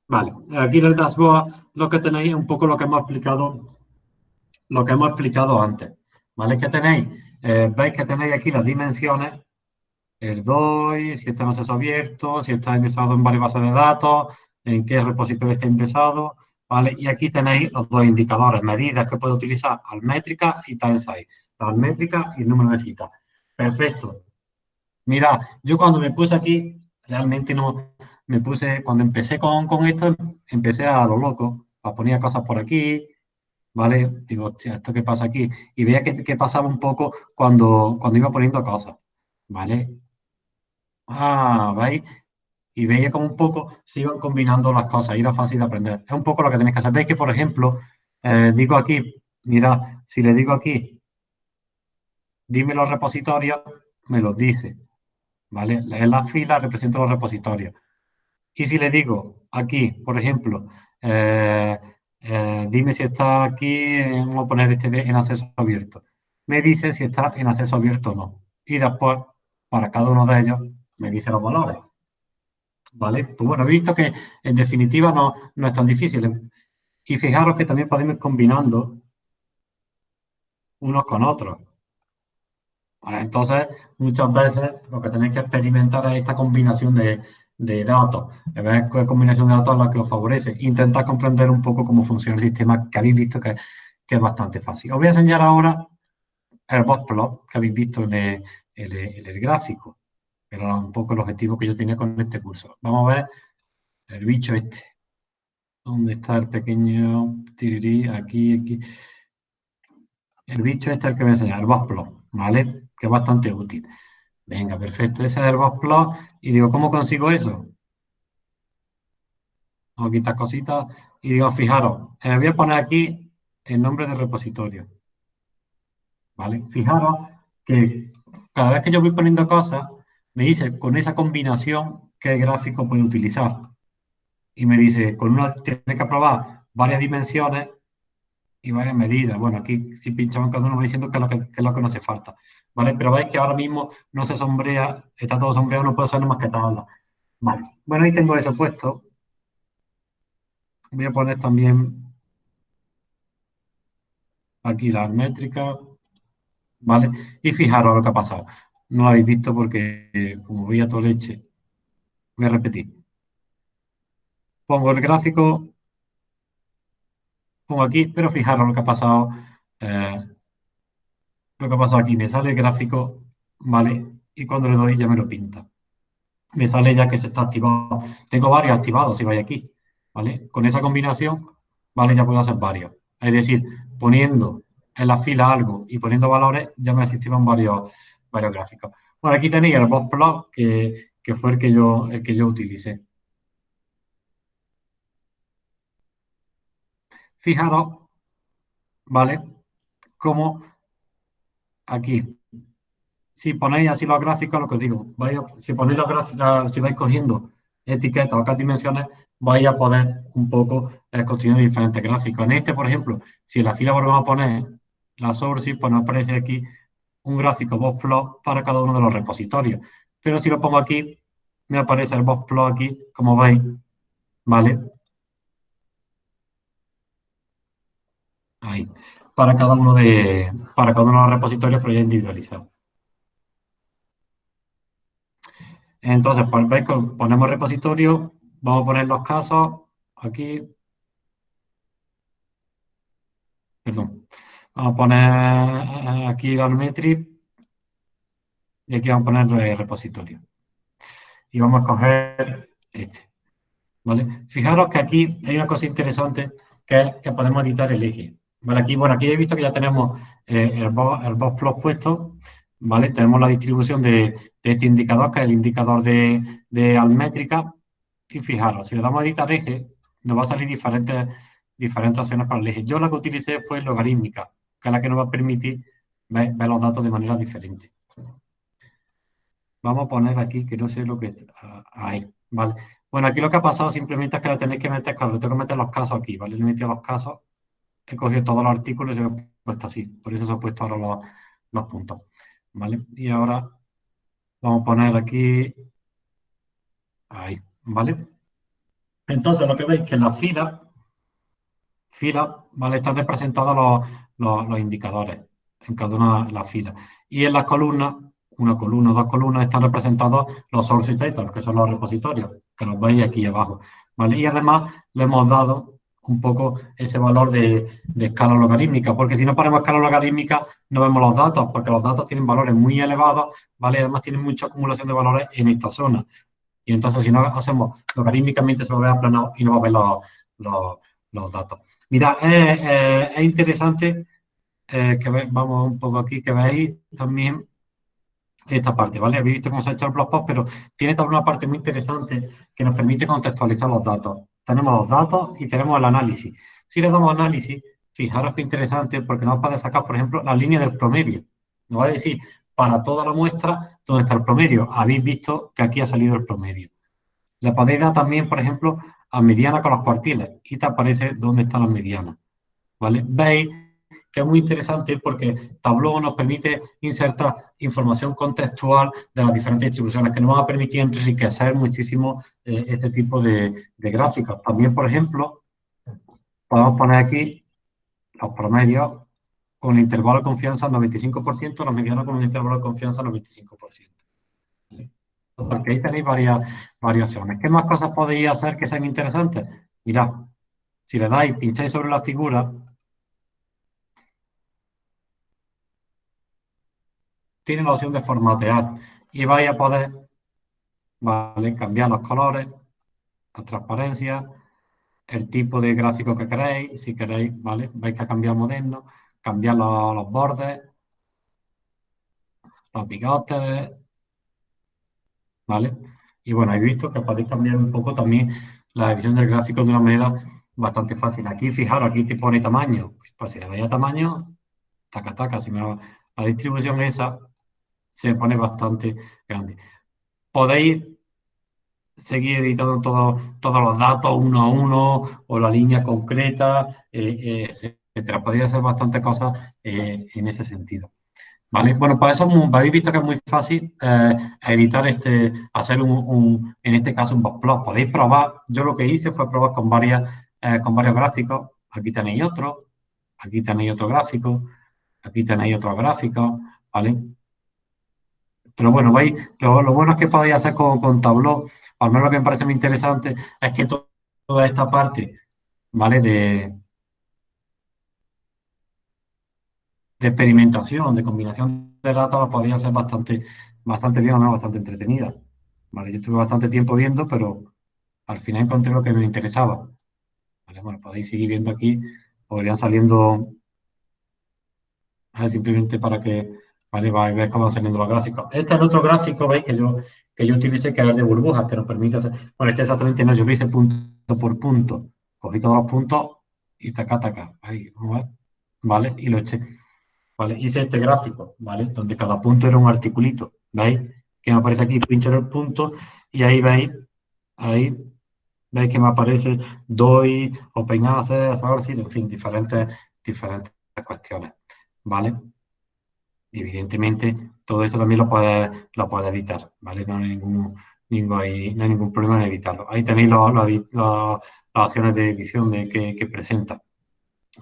Vale, aquí en el dashboard lo que tenéis es un poco lo que hemos explicado, lo que hemos explicado antes. ¿Vale? ¿Qué tenéis? Eh, veis que tenéis aquí las dimensiones, el DOI, si está en acceso abierto, si está indexado en varias bases de datos, en qué repositorio está indexado, ¿vale? Y aquí tenéis los dos indicadores, medidas que puedo utilizar, almétrica y time size. La almétrica y el número de citas. Perfecto. Mira, yo cuando me puse aquí, realmente no, me puse, cuando empecé con, con esto, empecé a lo loco, a poner cosas por aquí, ¿vale? Digo, hostia, ¿esto qué pasa aquí? Y veía que, pasaba un poco cuando, cuando iba poniendo cosas, ¿vale? Ah, ¿veis? Y veía como un poco se iban combinando las cosas y era fácil de aprender. Es un poco lo que tenéis que hacer. Veis que, por ejemplo, eh, digo aquí, mira, si le digo aquí, dime los repositorios, me los dice, ¿vale? En la fila represento los repositorios. Y si le digo aquí, por ejemplo, eh, eh, dime si está aquí, vamos a poner este en acceso abierto. Me dice si está en acceso abierto o no. Y después, para cada uno de ellos, me dice los valores. ¿Vale? Pues bueno, he visto que en definitiva no, no es tan difícil. Y fijaros que también podemos ir combinando unos con otros. entonces, muchas veces lo que tenéis que experimentar es esta combinación de, de datos, ver qué combinación de datos es la que os favorece. Intentar comprender un poco cómo funciona el sistema que habéis visto que, es bastante fácil. Os voy a enseñar ahora el plot que habéis visto en el, gráfico, pero un poco el objetivo que yo tenía con este curso. Vamos a ver el bicho este. ¿Dónde está el pequeño tirirí? Aquí, aquí. El bicho este es el que voy a enseñar, el plot ¿vale? Que es bastante útil. Venga, perfecto. Ese es el box plot. Y digo, ¿cómo consigo eso? A quitar cositas. Y digo, fijaros, eh, voy a poner aquí el nombre del repositorio. ¿Vale? Fijaros que cada vez que yo voy poniendo cosas, me dice con esa combinación qué gráfico puede utilizar. Y me dice, con una tiene que probar varias dimensiones y varias medidas. Bueno, aquí si pinchamos cada uno va diciendo qué es lo que, es lo que no hace falta. ¿Vale? Pero veis que ahora mismo no se sombrea, está todo sombreado, no puedo hacer más que tabla. Vale. Bueno, ahí tengo eso puesto. Voy a poner también aquí las métricas. ¿Vale? Y fijaros lo que ha pasado. No lo habéis visto porque, como veía toda leche, voy a repetir. Pongo el gráfico, pongo aquí, pero fijaros lo que ha pasado. Eh, lo que ha pasado aquí, me sale el gráfico, ¿vale? Y cuando le doy ya me lo pinta. Me sale ya que se está activado. Tengo varios activados si vais aquí, ¿vale? Con esa combinación, ¿vale? Ya puedo hacer varios. Es decir, poniendo en la fila algo y poniendo valores, ya me asistían varios, varios gráficos. Bueno, aquí tenéis el box plot, que, que fue el que yo, el que yo utilicé. Fijaros, ¿vale? Cómo aquí, si ponéis así los gráficos, lo que os digo, si ponéis los gráficos, si vais cogiendo etiquetas o dimensiones, vais a poder un poco eh, construir diferentes gráficos. En este, por ejemplo, si en la fila volvemos a poner la source, pues nos aparece aquí un gráfico box plot para cada uno de los repositorios. Pero si lo pongo aquí, me aparece el box plot aquí, como veis, ¿vale? Ahí. Para cada uno de, para cada uno de los repositorios, pero ya individualizado. Entonces, ponemos repositorio, vamos a poner los casos aquí. Perdón. Vamos a poner aquí la metric y aquí vamos a poner repositorio. Y vamos a coger este. ¿Vale? Fijaros que aquí hay una cosa interesante que es que podemos editar el eje. ¿Vale? Aquí, bueno, aquí he visto que ya tenemos eh, el, box, plot puesto, ¿vale? Tenemos la distribución de, este indicador, que es el indicador de, de almétrica. Y fijaros, si le damos a editar eje, nos va a salir diferentes, diferentes opciones para el eje. Yo la que utilicé fue logarítmica, que es la que nos va a permitir ver, los datos de manera diferente. Vamos a poner aquí, que no sé lo que... está ahí, ¿vale? Bueno, aquí lo que ha pasado simplemente es que le tenéis que meter, claro, tengo que meter los casos aquí, ¿vale? Le he metido los casos, he cogido todos los artículos y se he puesto así. Por eso se han puesto ahora los, los puntos, ¿vale? Y ahora vamos a poner aquí... Ahí, ¿vale? Entonces, lo que veis que en la fila, fila, ¿vale? Están representados los, los, indicadores en cada una de las filas. Y en las columnas, una columna, dos columnas, están representados los source que son los repositorios, que los veis aquí abajo, ¿vale? Y además le hemos dado un poco ese valor de, escala logarítmica, porque si no ponemos escala logarítmica no vemos los datos, porque los datos tienen valores muy elevados, ¿vale? Además tienen mucha acumulación de valores en esta zona. Y entonces, si no hacemos logarítmicamente, se va a ver aplanado y no va a ver los, los, datos. Mira, es interesante eh, que vamos un poco aquí, que veáis también esta parte, ¿vale? Habéis visto cómo se ha hecho el blog post, pero tiene también una parte muy interesante que nos permite contextualizar los datos. Tenemos los datos y tenemos el análisis. Si le damos análisis, fijaros qué interesante, porque nos va a sacar, por ejemplo, la línea del promedio. Nos va a decir, para toda la muestra, dónde está el promedio. Habéis visto que aquí ha salido el promedio. Le podéis dar también, por ejemplo, a mediana con los cuartiles y te aparece dónde están las medianas. ¿Vale? Veis que es muy interesante porque Tableau nos permite insertar información contextual de las diferentes distribuciones que nos van a permitir enriquecer muchísimo eh, este tipo de, de gráficos. También, por ejemplo, podemos poner aquí los promedios con el intervalo de confianza 95%, los medianos con un intervalo de confianza 95%. Porque ahí tenéis varias variaciones. ¿Qué más cosas podéis hacer que sean interesantes? Mirad, si le dais, pincháis sobre la figura, tiene la opción de formatear y vais a poder ¿vale? cambiar los colores, la transparencia, el tipo de gráfico que queréis, si queréis, ¿vale? Veis que ha cambiado moderno cambiar los, bordes, los bigotes, ¿vale? Y bueno, he visto que podéis cambiar un poco también la edición del gráfico de una manera bastante fácil. Aquí, fijaros, aquí te pone tamaño. Pues si le doy a tamaño, taca, taca, si me la distribución esa se pone bastante grande. Podéis seguir editando todos los datos uno a uno o la línea concreta, eh, eh, etcétera. Podéis hacer bastantes cosas eh, en ese sentido. ¿Vale? Bueno, para eso habéis visto que es muy fácil editar este, hacer un, en este caso un plot. Podéis probar, yo lo que hice fue probar con, varias, con varios gráficos. Aquí tenéis otro, aquí tenéis otro gráfico, aquí tenéis otro gráfico, ¿vale? Pero bueno, veis, lo, bueno es que podéis hacer con, con Tableau, al menos lo que me parece muy interesante es que toda esta parte, ¿vale? De, de experimentación, de combinación de datos, la podéis hacer bastante, bastante bien, ¿no? bastante entretenida. ¿vale? Yo estuve bastante tiempo viendo, pero al final encontré lo que me interesaba. ¿vale? Bueno, podéis seguir viendo aquí, podrían saliendo, simplemente para que ¿vale? Vais cómo van saliendo los gráficos. Este es el otro gráfico, ¿veis? Que yo, que yo utilicé, que es el de burbujas, que nos permite hacer... Bueno, este exactamente no, yo lo hice punto por punto. Cogí todos los puntos y taca, taca. Ahí, a ver. ¿Vale? Y lo eché. ¿Vale? Hice este gráfico, ¿vale? Donde cada punto era un articulito. ¿Veis? Que me aparece aquí, pincho en el punto y ahí veis, ahí veis que me aparece DOI, Open Access, en fin, diferentes, diferentes cuestiones. ¿Vale? Evidentemente todo esto también lo puede, lo puede evitar, ¿vale? No hay ningún, ningún, hay, no hay ningún problema en evitarlo. Ahí tenéis las opciones de edición de, que, presenta.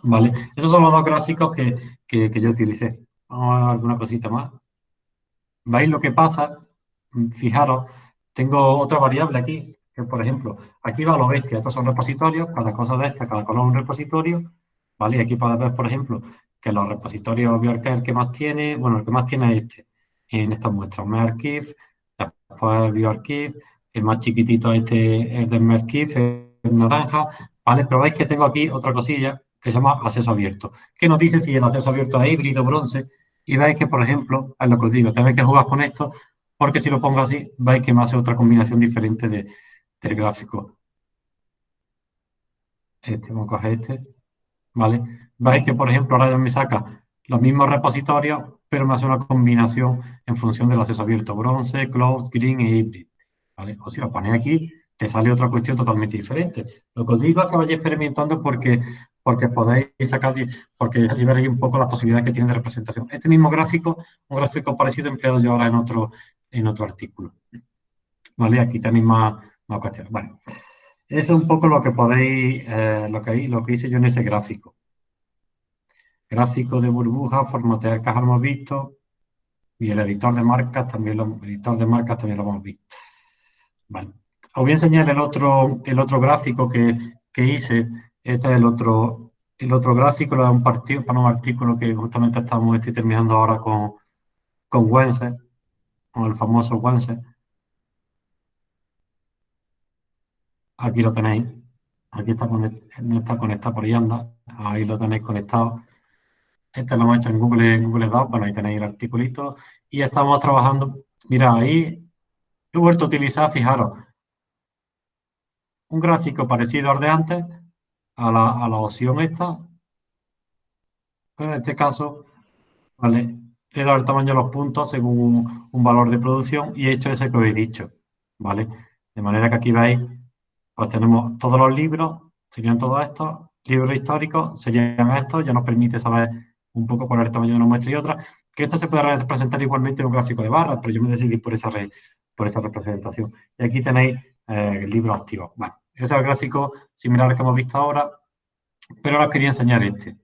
¿Vale? Esos son los dos gráficos que, que, yo utilicé. Vamos a ver alguna cosita más. ¿Veis lo que pasa? Fijaros, tengo otra variable aquí, que por ejemplo, aquí va lo bestia, estos son repositorios, cada cosa de esta, cada color un repositorio, ¿vale? Aquí podéis ver, por ejemplo, que los repositorios BioArchive que más tiene, bueno, el que más tiene es este, en estas muestras, MyArchive, después BioArchive, el más chiquitito este es de MyArchive, es naranja, ¿vale? Pero veis que tengo aquí otra cosilla que se llama acceso abierto, que nos dice si el acceso abierto es híbrido, bronce, y veis que, por ejemplo, es lo que os digo, tenéis que jugar con esto, porque si lo pongo así, veis que me hace otra combinación diferente de, del gráfico. Este, vamos a coger este, ¿vale? Veis que, por ejemplo, ahora ya me saca los mismos repositorios, pero me hace una combinación en función del acceso abierto, bronce, cloud, green e hybrid. ¿vale? O si lo ponéis aquí, te sale otra cuestión totalmente diferente. Lo que os digo es que vayáis experimentando porque, porque podéis sacar, porque así veréis un poco las posibilidades que tiene de representación. Este mismo gráfico, un gráfico parecido empleado yo ahora en otro, en otro artículo. ¿Vale? Aquí tenéis más, más cuestiones. Bueno, eso es un poco lo que podéis, eh, lo, que, lo que hice yo en ese gráfico gráfico de burbuja, formatear cajas hemos visto y el editor de marcas también lo, editor de marcas también lo hemos visto. Vale. Os voy a enseñar el otro, el otro gráfico que, hice. Este es el otro, el otro gráfico, lo de un partido, para un artículo que justamente estamos estoy terminando ahora con, con Wense, con el famoso Wense. Aquí lo tenéis. Aquí está, conectado, está conectado por ahí anda. Ahí lo tenéis conectado. Este lo hemos hecho en Google, en Google Docs, bueno, ahí tenéis el articulito. Y estamos trabajando, mira, ahí he vuelto a utilizar, fijaros, un gráfico parecido al de antes, a la, opción esta. en este caso, ¿vale? He dado el tamaño de los puntos según un, valor de producción y he hecho ese que os he dicho, ¿vale? De manera que aquí veis, pues tenemos todos los libros, serían todos estos, libros históricos, serían estos, ya nos permite saber un poco por el tamaño de una muestra y otra, que esto se puede representar igualmente en un gráfico de barras, pero yo me decidí por esa, por esa representación. Y aquí tenéis eh, el libro activo. Bueno, ese es el gráfico similar al que hemos visto ahora, pero ahora os quería enseñar este,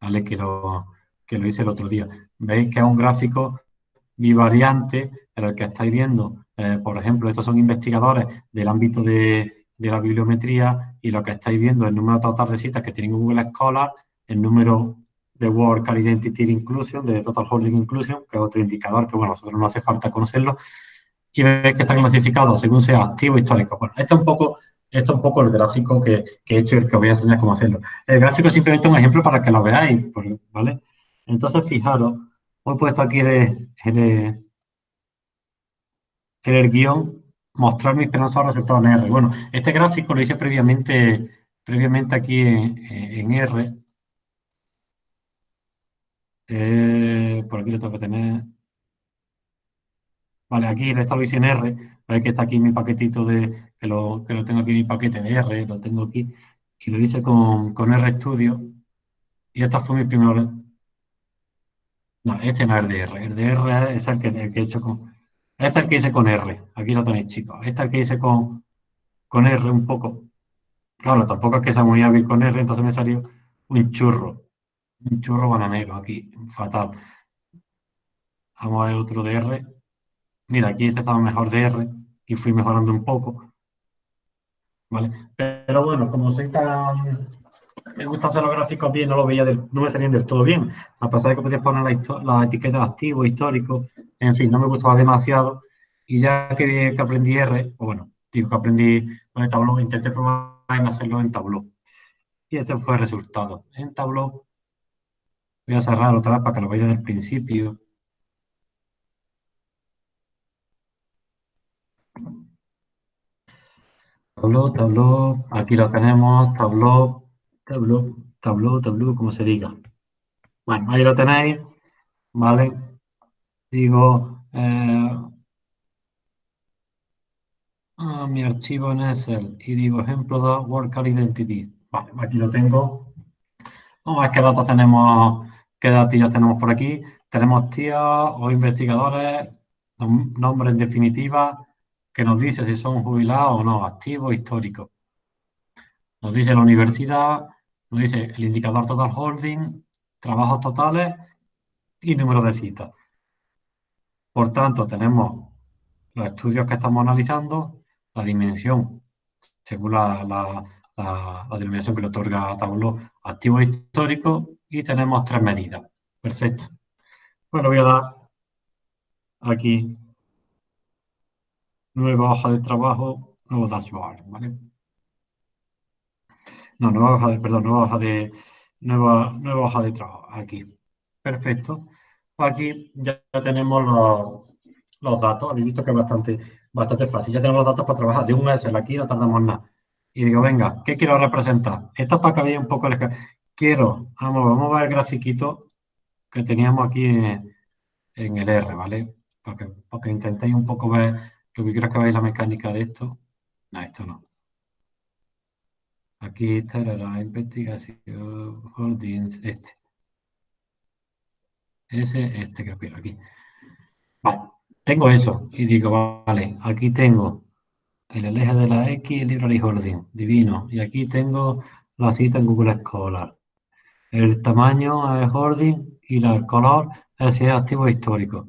¿vale? Que lo, que lo hice el otro día. Veis que es un gráfico bivariante en el que estáis viendo, eh, por ejemplo, estos son investigadores del ámbito de, de, la bibliometría y lo que estáis viendo es el número total de citas que tienen Google Scholar, el número de World Car Identity Inclusion, de Total Holding Inclusion, que es otro indicador que, bueno, nosotros no hace falta conocerlo, y veis que están clasificados según sea activo histórico. Bueno, este es un poco, este es un poco el gráfico que, he hecho y el que os voy a enseñar cómo hacerlo. El gráfico es simplemente un ejemplo para que lo veáis, ¿vale? Entonces, fijaros, he puesto aquí el, en el guion mostrar mis penosos resultados en R. Bueno, este gráfico lo hice previamente, previamente aquí en, R. Eh, por aquí lo tengo que tener. Vale, aquí lo hice en R. Veis que está aquí mi paquetito de, que lo, que lo tengo aquí mi paquete de R, lo tengo aquí. Y lo hice con, con RStudio. Y esta fue mi primera... No, este no es el de R. El de R es el que, el que he hecho con... Este es el que hice con R. Aquí lo tenéis, chicos. Este es el que hice con, con R un poco. Claro, tampoco es que sea muy hábil con R, entonces me salió un churro. Un churro bananero aquí, fatal. Vamos a ver otro de R. Mira, aquí este estaba mejor de R y fui mejorando un poco. ¿Vale? Pero bueno, como soy tan... Me gusta hacer los gráficos bien, no lo veía no me salían del todo bien. A pesar de que podías poner la, la etiqueta de activo, histórico, en fin, no me gustaba demasiado. Y ya que, que aprendí R, o bueno, digo que aprendí con el Tableau, intenté probar en hacerlo en Tableau. Y este fue el resultado. En Tableau, voy a cerrar otra para que lo veáis desde el principio. Tableau, Tableau, aquí lo tenemos, Tableau, Tableau, Tableau, Tableau, como se diga. Bueno, ahí lo tenéis, ¿vale? Digo, eh, ah, mi archivo en Excel y digo ejemplo de Worker Identity. Vale, aquí lo tengo. Vamos a ver qué datos tenemos, qué datos tenemos por aquí. Tenemos tíos o investigadores, nombre en definitiva, que nos dice si son jubilados o no, activos, históricos. Nos dice la universidad, nos dice el indicador total holding, trabajos totales y número de citas. Por tanto, tenemos los estudios que estamos analizando, la dimensión, según la, la, denominación que le otorga Tableau, activo histórico, y tenemos tres medidas. Perfecto. Bueno, voy a dar aquí nueva hoja de trabajo, nuevo dashboard, ¿vale? No, nueva hoja de, perdón, nueva hoja de, nueva, nueva hoja de trabajo, aquí. Perfecto. Aquí ya tenemos los, datos, habéis visto que es bastante, bastante fácil. Ya tenemos los datos para trabajar de un Excel, aquí no tardamos nada. Y digo, venga, ¿qué quiero representar? Esto es para que veáis un poco el... Quiero, vamos, vamos a ver el grafiquito que teníamos aquí en, el R, ¿vale? Para que, intentéis un poco ver lo que quiero que veáis la mecánica de esto. No, esto no. Aquí está la investigación holdings, este. Ese, este que quiero aquí. Vale, tengo eso y digo, vale, aquí tengo el eje de la X, el library holding, divino. Y aquí tengo la cita en Google Scholar. El tamaño es holding y el color si es activo histórico.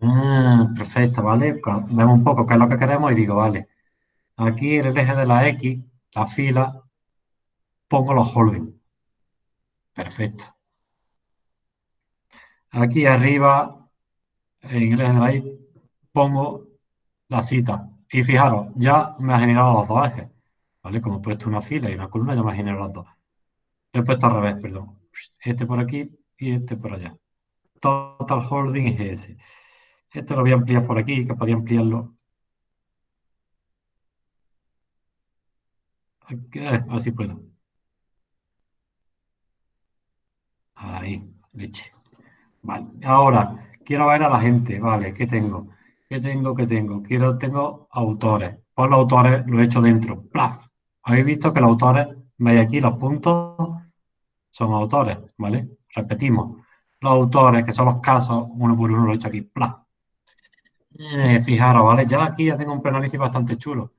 Ah, perfecto, ¿vale? Pues vemos un poco qué es lo que queremos y digo, vale, aquí en el eje de la X, la fila, pongo los holding. Perfecto. Aquí arriba, en el eje de la Y, pongo la cita. Y fijaros, ya me ha generado los dos ejes. ¿Vale? Como he puesto una fila y una columna, ya me ha generado los dos. He puesto al revés, perdón. Este por aquí y este por allá. Total holding es ese. Este lo voy a ampliar por aquí, que podía ampliarlo. Eh, así puedo. Ahí, leche. Vale, ahora quiero ver a la gente, vale, ¿qué tengo? ¿Qué tengo? ¿Qué tengo? Quiero, tengo autores. Pues los autores lo he hecho dentro. ¡Plaf! Habéis visto que los autores, veis aquí los puntos, son autores, ¿vale? Repetimos. Los autores, que son los casos, uno por uno lo he hecho aquí. ¡Plaf! Eh, fijaros, ¿vale? Ya aquí ya tengo un análisis bastante chulo.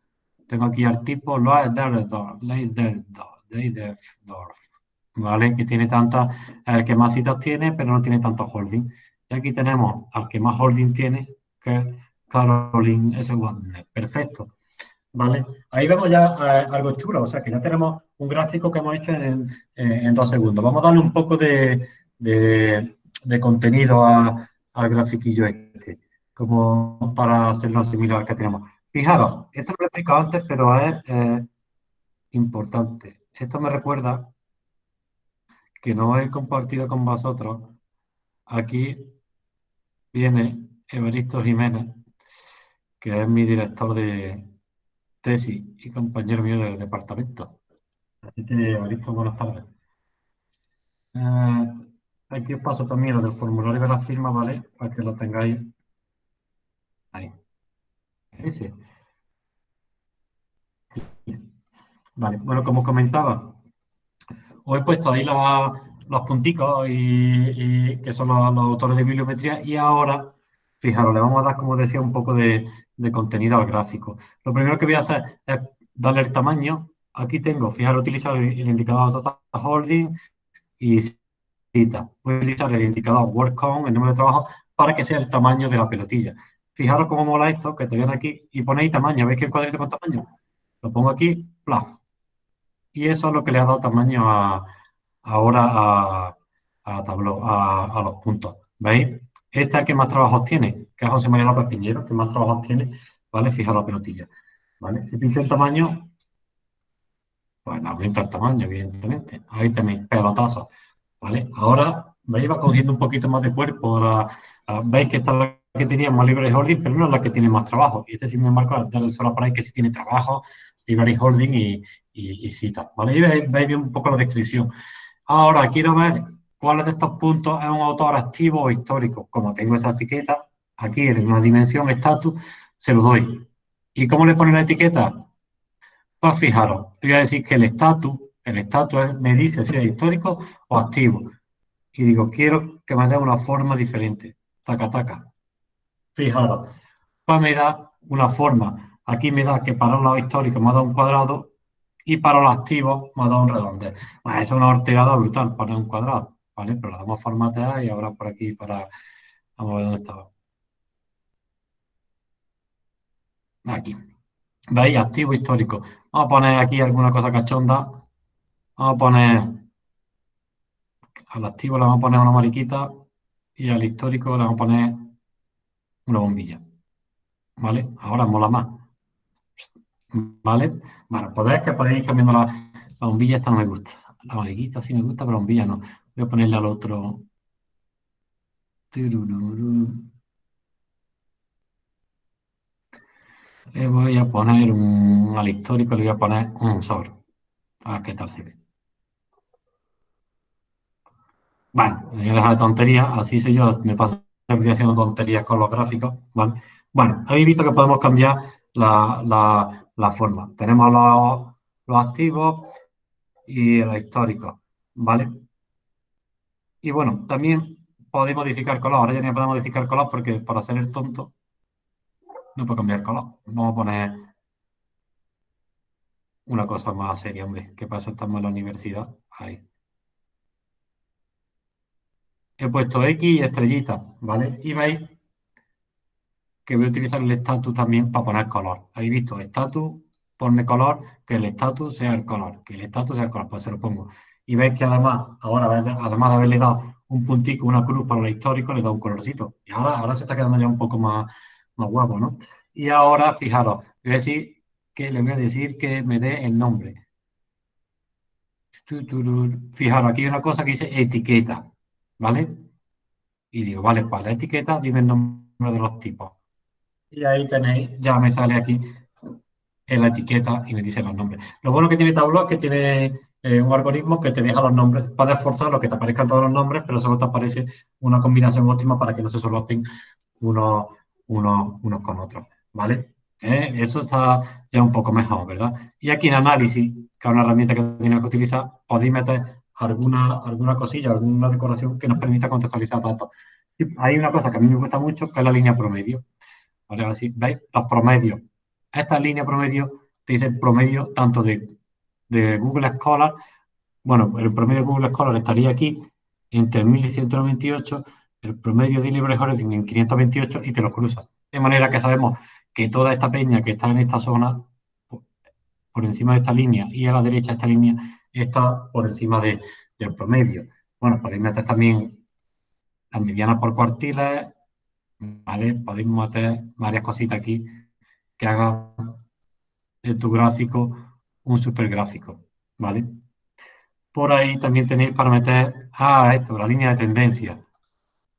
Tengo aquí al tipo ¿vale? Que tiene tantas, el que más citas tiene, pero no tiene tantos holding. Y aquí tenemos al que más holding tiene, que es Caroline S. Wagner. Perfecto. ¿Vale? Ahí vemos ya eh, algo chulo, o sea que ya tenemos un gráfico que hemos hecho en, en dos segundos. Vamos a darle un poco de, de, contenido al grafiquillo este como para hacerlo similar que tenemos. Fijaros, esto lo he explicado antes, pero es eh, importante. Esto me recuerda que no he compartido con vosotros. Aquí viene Evaristo Jiménez, que es mi director de tesis y compañero mío del departamento. Así que, listo, buenas tardes. Eh, aquí os paso también lo del formulario de la firma, ¿vale? Para que lo tengáis ahí. Ese. Vale, bueno, como comentaba, os he puesto ahí los punticos y, que son los, autores de bibliometría y ahora, fijaros, le vamos a dar, como decía, un poco de, contenido al gráfico. Lo primero que voy a hacer es darle el tamaño. Aquí tengo, fijaros, utilizar el, indicador total holding y cita. Voy a utilizar el indicador work con, el número de trabajo, para que sea el tamaño de la pelotilla. Fijaros cómo mola esto, que te viene aquí y ponéis tamaño. ¿Veis que el cuadrito con tamaño? Lo pongo aquí, plaf. Y eso es lo que le ha dado tamaño ahora a, a a, los puntos. ¿Veis? Esta es que más trabajos tiene, que es José María López Piñero, que más trabajos tiene, ¿vale? Fijaros la pelotilla. ¿Vale? Si pincho el tamaño, pues aumenta el tamaño, evidentemente. Ahí tenéis pelotazos, ¿vale? Ahora, ¿veis? Va cogiendo un poquito más de cuerpo. Veis que esta es la que tenía más libre holding, pero no es la que tiene más trabajo. Y este, sin embargo, solo para ahí que sí tiene trabajo, library holding y, y, cita. ¿vale? Y veis, un poco la descripción. Ahora, quiero ver cuál de estos puntos es un autor activo o histórico. Como tengo esa etiqueta, aquí en una dimensión estatus, se lo doy. ¿Y cómo le pone la etiqueta? Pues fijaros, voy a decir que el estatus, el estatus me dice si es histórico o activo. Y digo, quiero que me dé una forma diferente. Taca, taca. Fijaros, pues me da una forma Aquí me da que para los históricos me dado un cuadrado y para los activos me dado un redondel. Bueno, es una horterada brutal para un cuadrado, ¿vale? Pero la damos formatear y ahora por aquí para... Vamos a ver dónde estaba. Aquí. ¿Veis? Activo histórico. Vamos a poner aquí alguna cosa cachonda. Vamos a poner... Al activo le vamos a poner una mariquita y al histórico le vamos a poner una bombilla. ¿Vale? Ahora mola más. ¿Vale? Bueno, pues que podéis ir cambiando la, la, bombilla, esta no me gusta. La mariquita sí me gusta, pero bombilla no. Voy a ponerle al otro. Le voy a poner un, al histórico, le voy a poner un sol. A qué tal se ve. Bueno, voy a dejar de tonterías, así soy yo, me paso haciendo tonterías con los gráficos, ¿vale? Bueno, habéis visto que podemos cambiar la, la la forma. Tenemos los, activos y los históricos, ¿vale? Y bueno, también podéis modificar color. Ahora ya no podemos modificar color porque para hacer el tonto no puedo cambiar color. Vamos a poner una cosa más seria, hombre. ¿Qué pasa? Estamos en la universidad. Ahí. He puesto X y estrellita, ¿vale? Y veis que voy a utilizar el status también para poner color. Habéis visto, status, ponme color, que el status sea el color, que el status sea el color, pues se lo pongo. Y veis que además, ahora, además de haberle dado un puntico, una cruz para el histórico, le da un colorcito. Y ahora, ahora se está quedando ya un poco más, más guapo, ¿no? Y ahora, fijaros, voy a decir que, le voy a decir que me dé el nombre. Fijaros, aquí hay una cosa que dice etiqueta, ¿vale? Y digo, vale, pues la etiqueta, dime el nombre de los tipos. Y ahí tenéis, ya me sale aquí en la etiqueta y me dice los nombres. Lo bueno que tiene Tableau es que tiene eh, un algoritmo que te deja los nombres, para esforzar lo que te aparezcan todos los nombres, pero solo te aparece una combinación óptima para que no se solapen unos, unos, unos con otros, ¿vale? Eh, eso está ya un poco mejor, ¿verdad? Y aquí en análisis, que es una herramienta que tienes que utilizar, podéis meter alguna, alguna cosilla, alguna decoración que nos permita contextualizar datos. hay una cosa que a mí me gusta mucho, que es la línea promedio. Así, ¿veis? Los promedios. Esta línea promedio te dice promedio tanto de, Google Scholar, bueno, el promedio de Google Scholar estaría aquí entre 1198, el promedio de Libre en 528 y te lo cruza. De manera que sabemos que toda esta peña que está en esta zona, por encima de esta línea y a la derecha de esta línea, está por encima del promedio. Bueno, podéis meter también las medianas por cuartiles, ¿vale? Podemos hacer varias cositas aquí que hagan de tu gráfico un super gráfico, ¿vale? Por ahí también tenéis para meter, ah, esto, la línea de tendencia,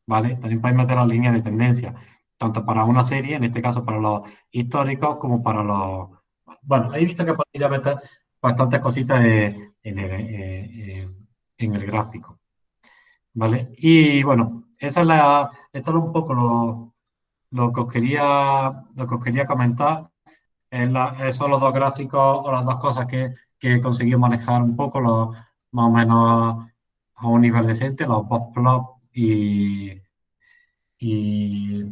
¿vale? También podéis meter la línea de tendencia. tanto para una serie, en este caso para los históricos, como para los... Bueno, he visto que podéis meter bastantes cositas en el, en el gráfico. ¿Vale? Y bueno, esa es la, esto es un poco lo, lo, que, os quería, lo que os quería comentar. Esos son los dos gráficos o las dos cosas que, que he conseguido manejar un poco, los, más o menos a, un nivel decente, los box plot y, y,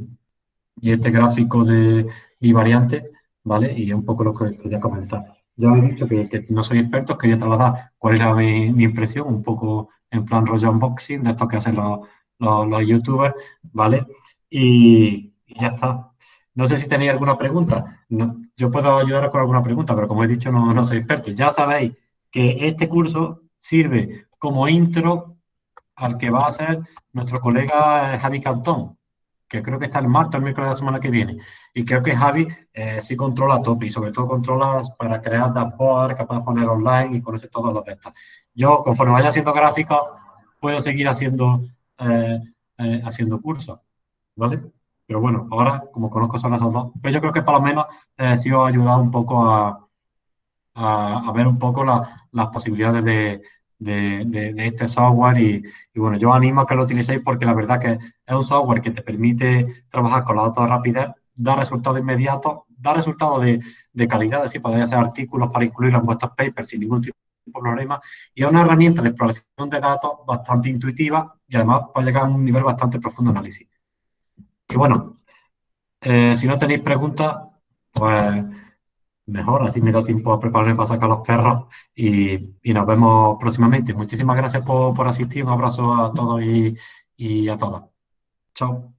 este gráfico de mi variante, ¿vale? Y un poco lo que quería comentar. Ya he dicho que, no soy experto, quería trasladar cuál era mi, impresión, un poco en plan rollo unboxing, de esto que hacen los, los, youtubers, ¿vale? Y, ya está. No sé si tenéis alguna pregunta. Yo puedo ayudaros con alguna pregunta, pero como he dicho, no, no soy experto. Ya sabéis que este curso sirve como intro al que va a ser nuestro colega Javi Cantón, que creo que está el martes, el miércoles de la semana que viene. Y creo que Javi eh, sí controla top y sobre todo controla para crear dashboard que puedas poner online y conocer todos los de estas. Yo, conforme vaya haciendo gráficos, puedo seguir haciendo, eh, eh, haciendo cursos, ¿vale? Pero bueno, ahora, como conozco solo esos dos, pero yo creo que por lo menos sí os ha ayudado un poco a, ver un poco las posibilidades de, este software y, bueno, yo animo a que lo utilicéis porque la verdad que es un software que te permite trabajar con la datos de rapidez, da resultados inmediatos, da resultados de, de calidad, decir, podéis hacer artículos para incluirlos en vuestros papers sin ningún tipo de problema y es una herramienta de exploración de datos bastante intuitiva y además puede llegar a un nivel bastante profundo de análisis. Y bueno, eh, si no tenéis preguntas, pues mejor, así me da tiempo a prepararme para sacar los perros y, nos vemos próximamente. Muchísimas gracias por, asistir, un abrazo a todos y, y a todas. Chao.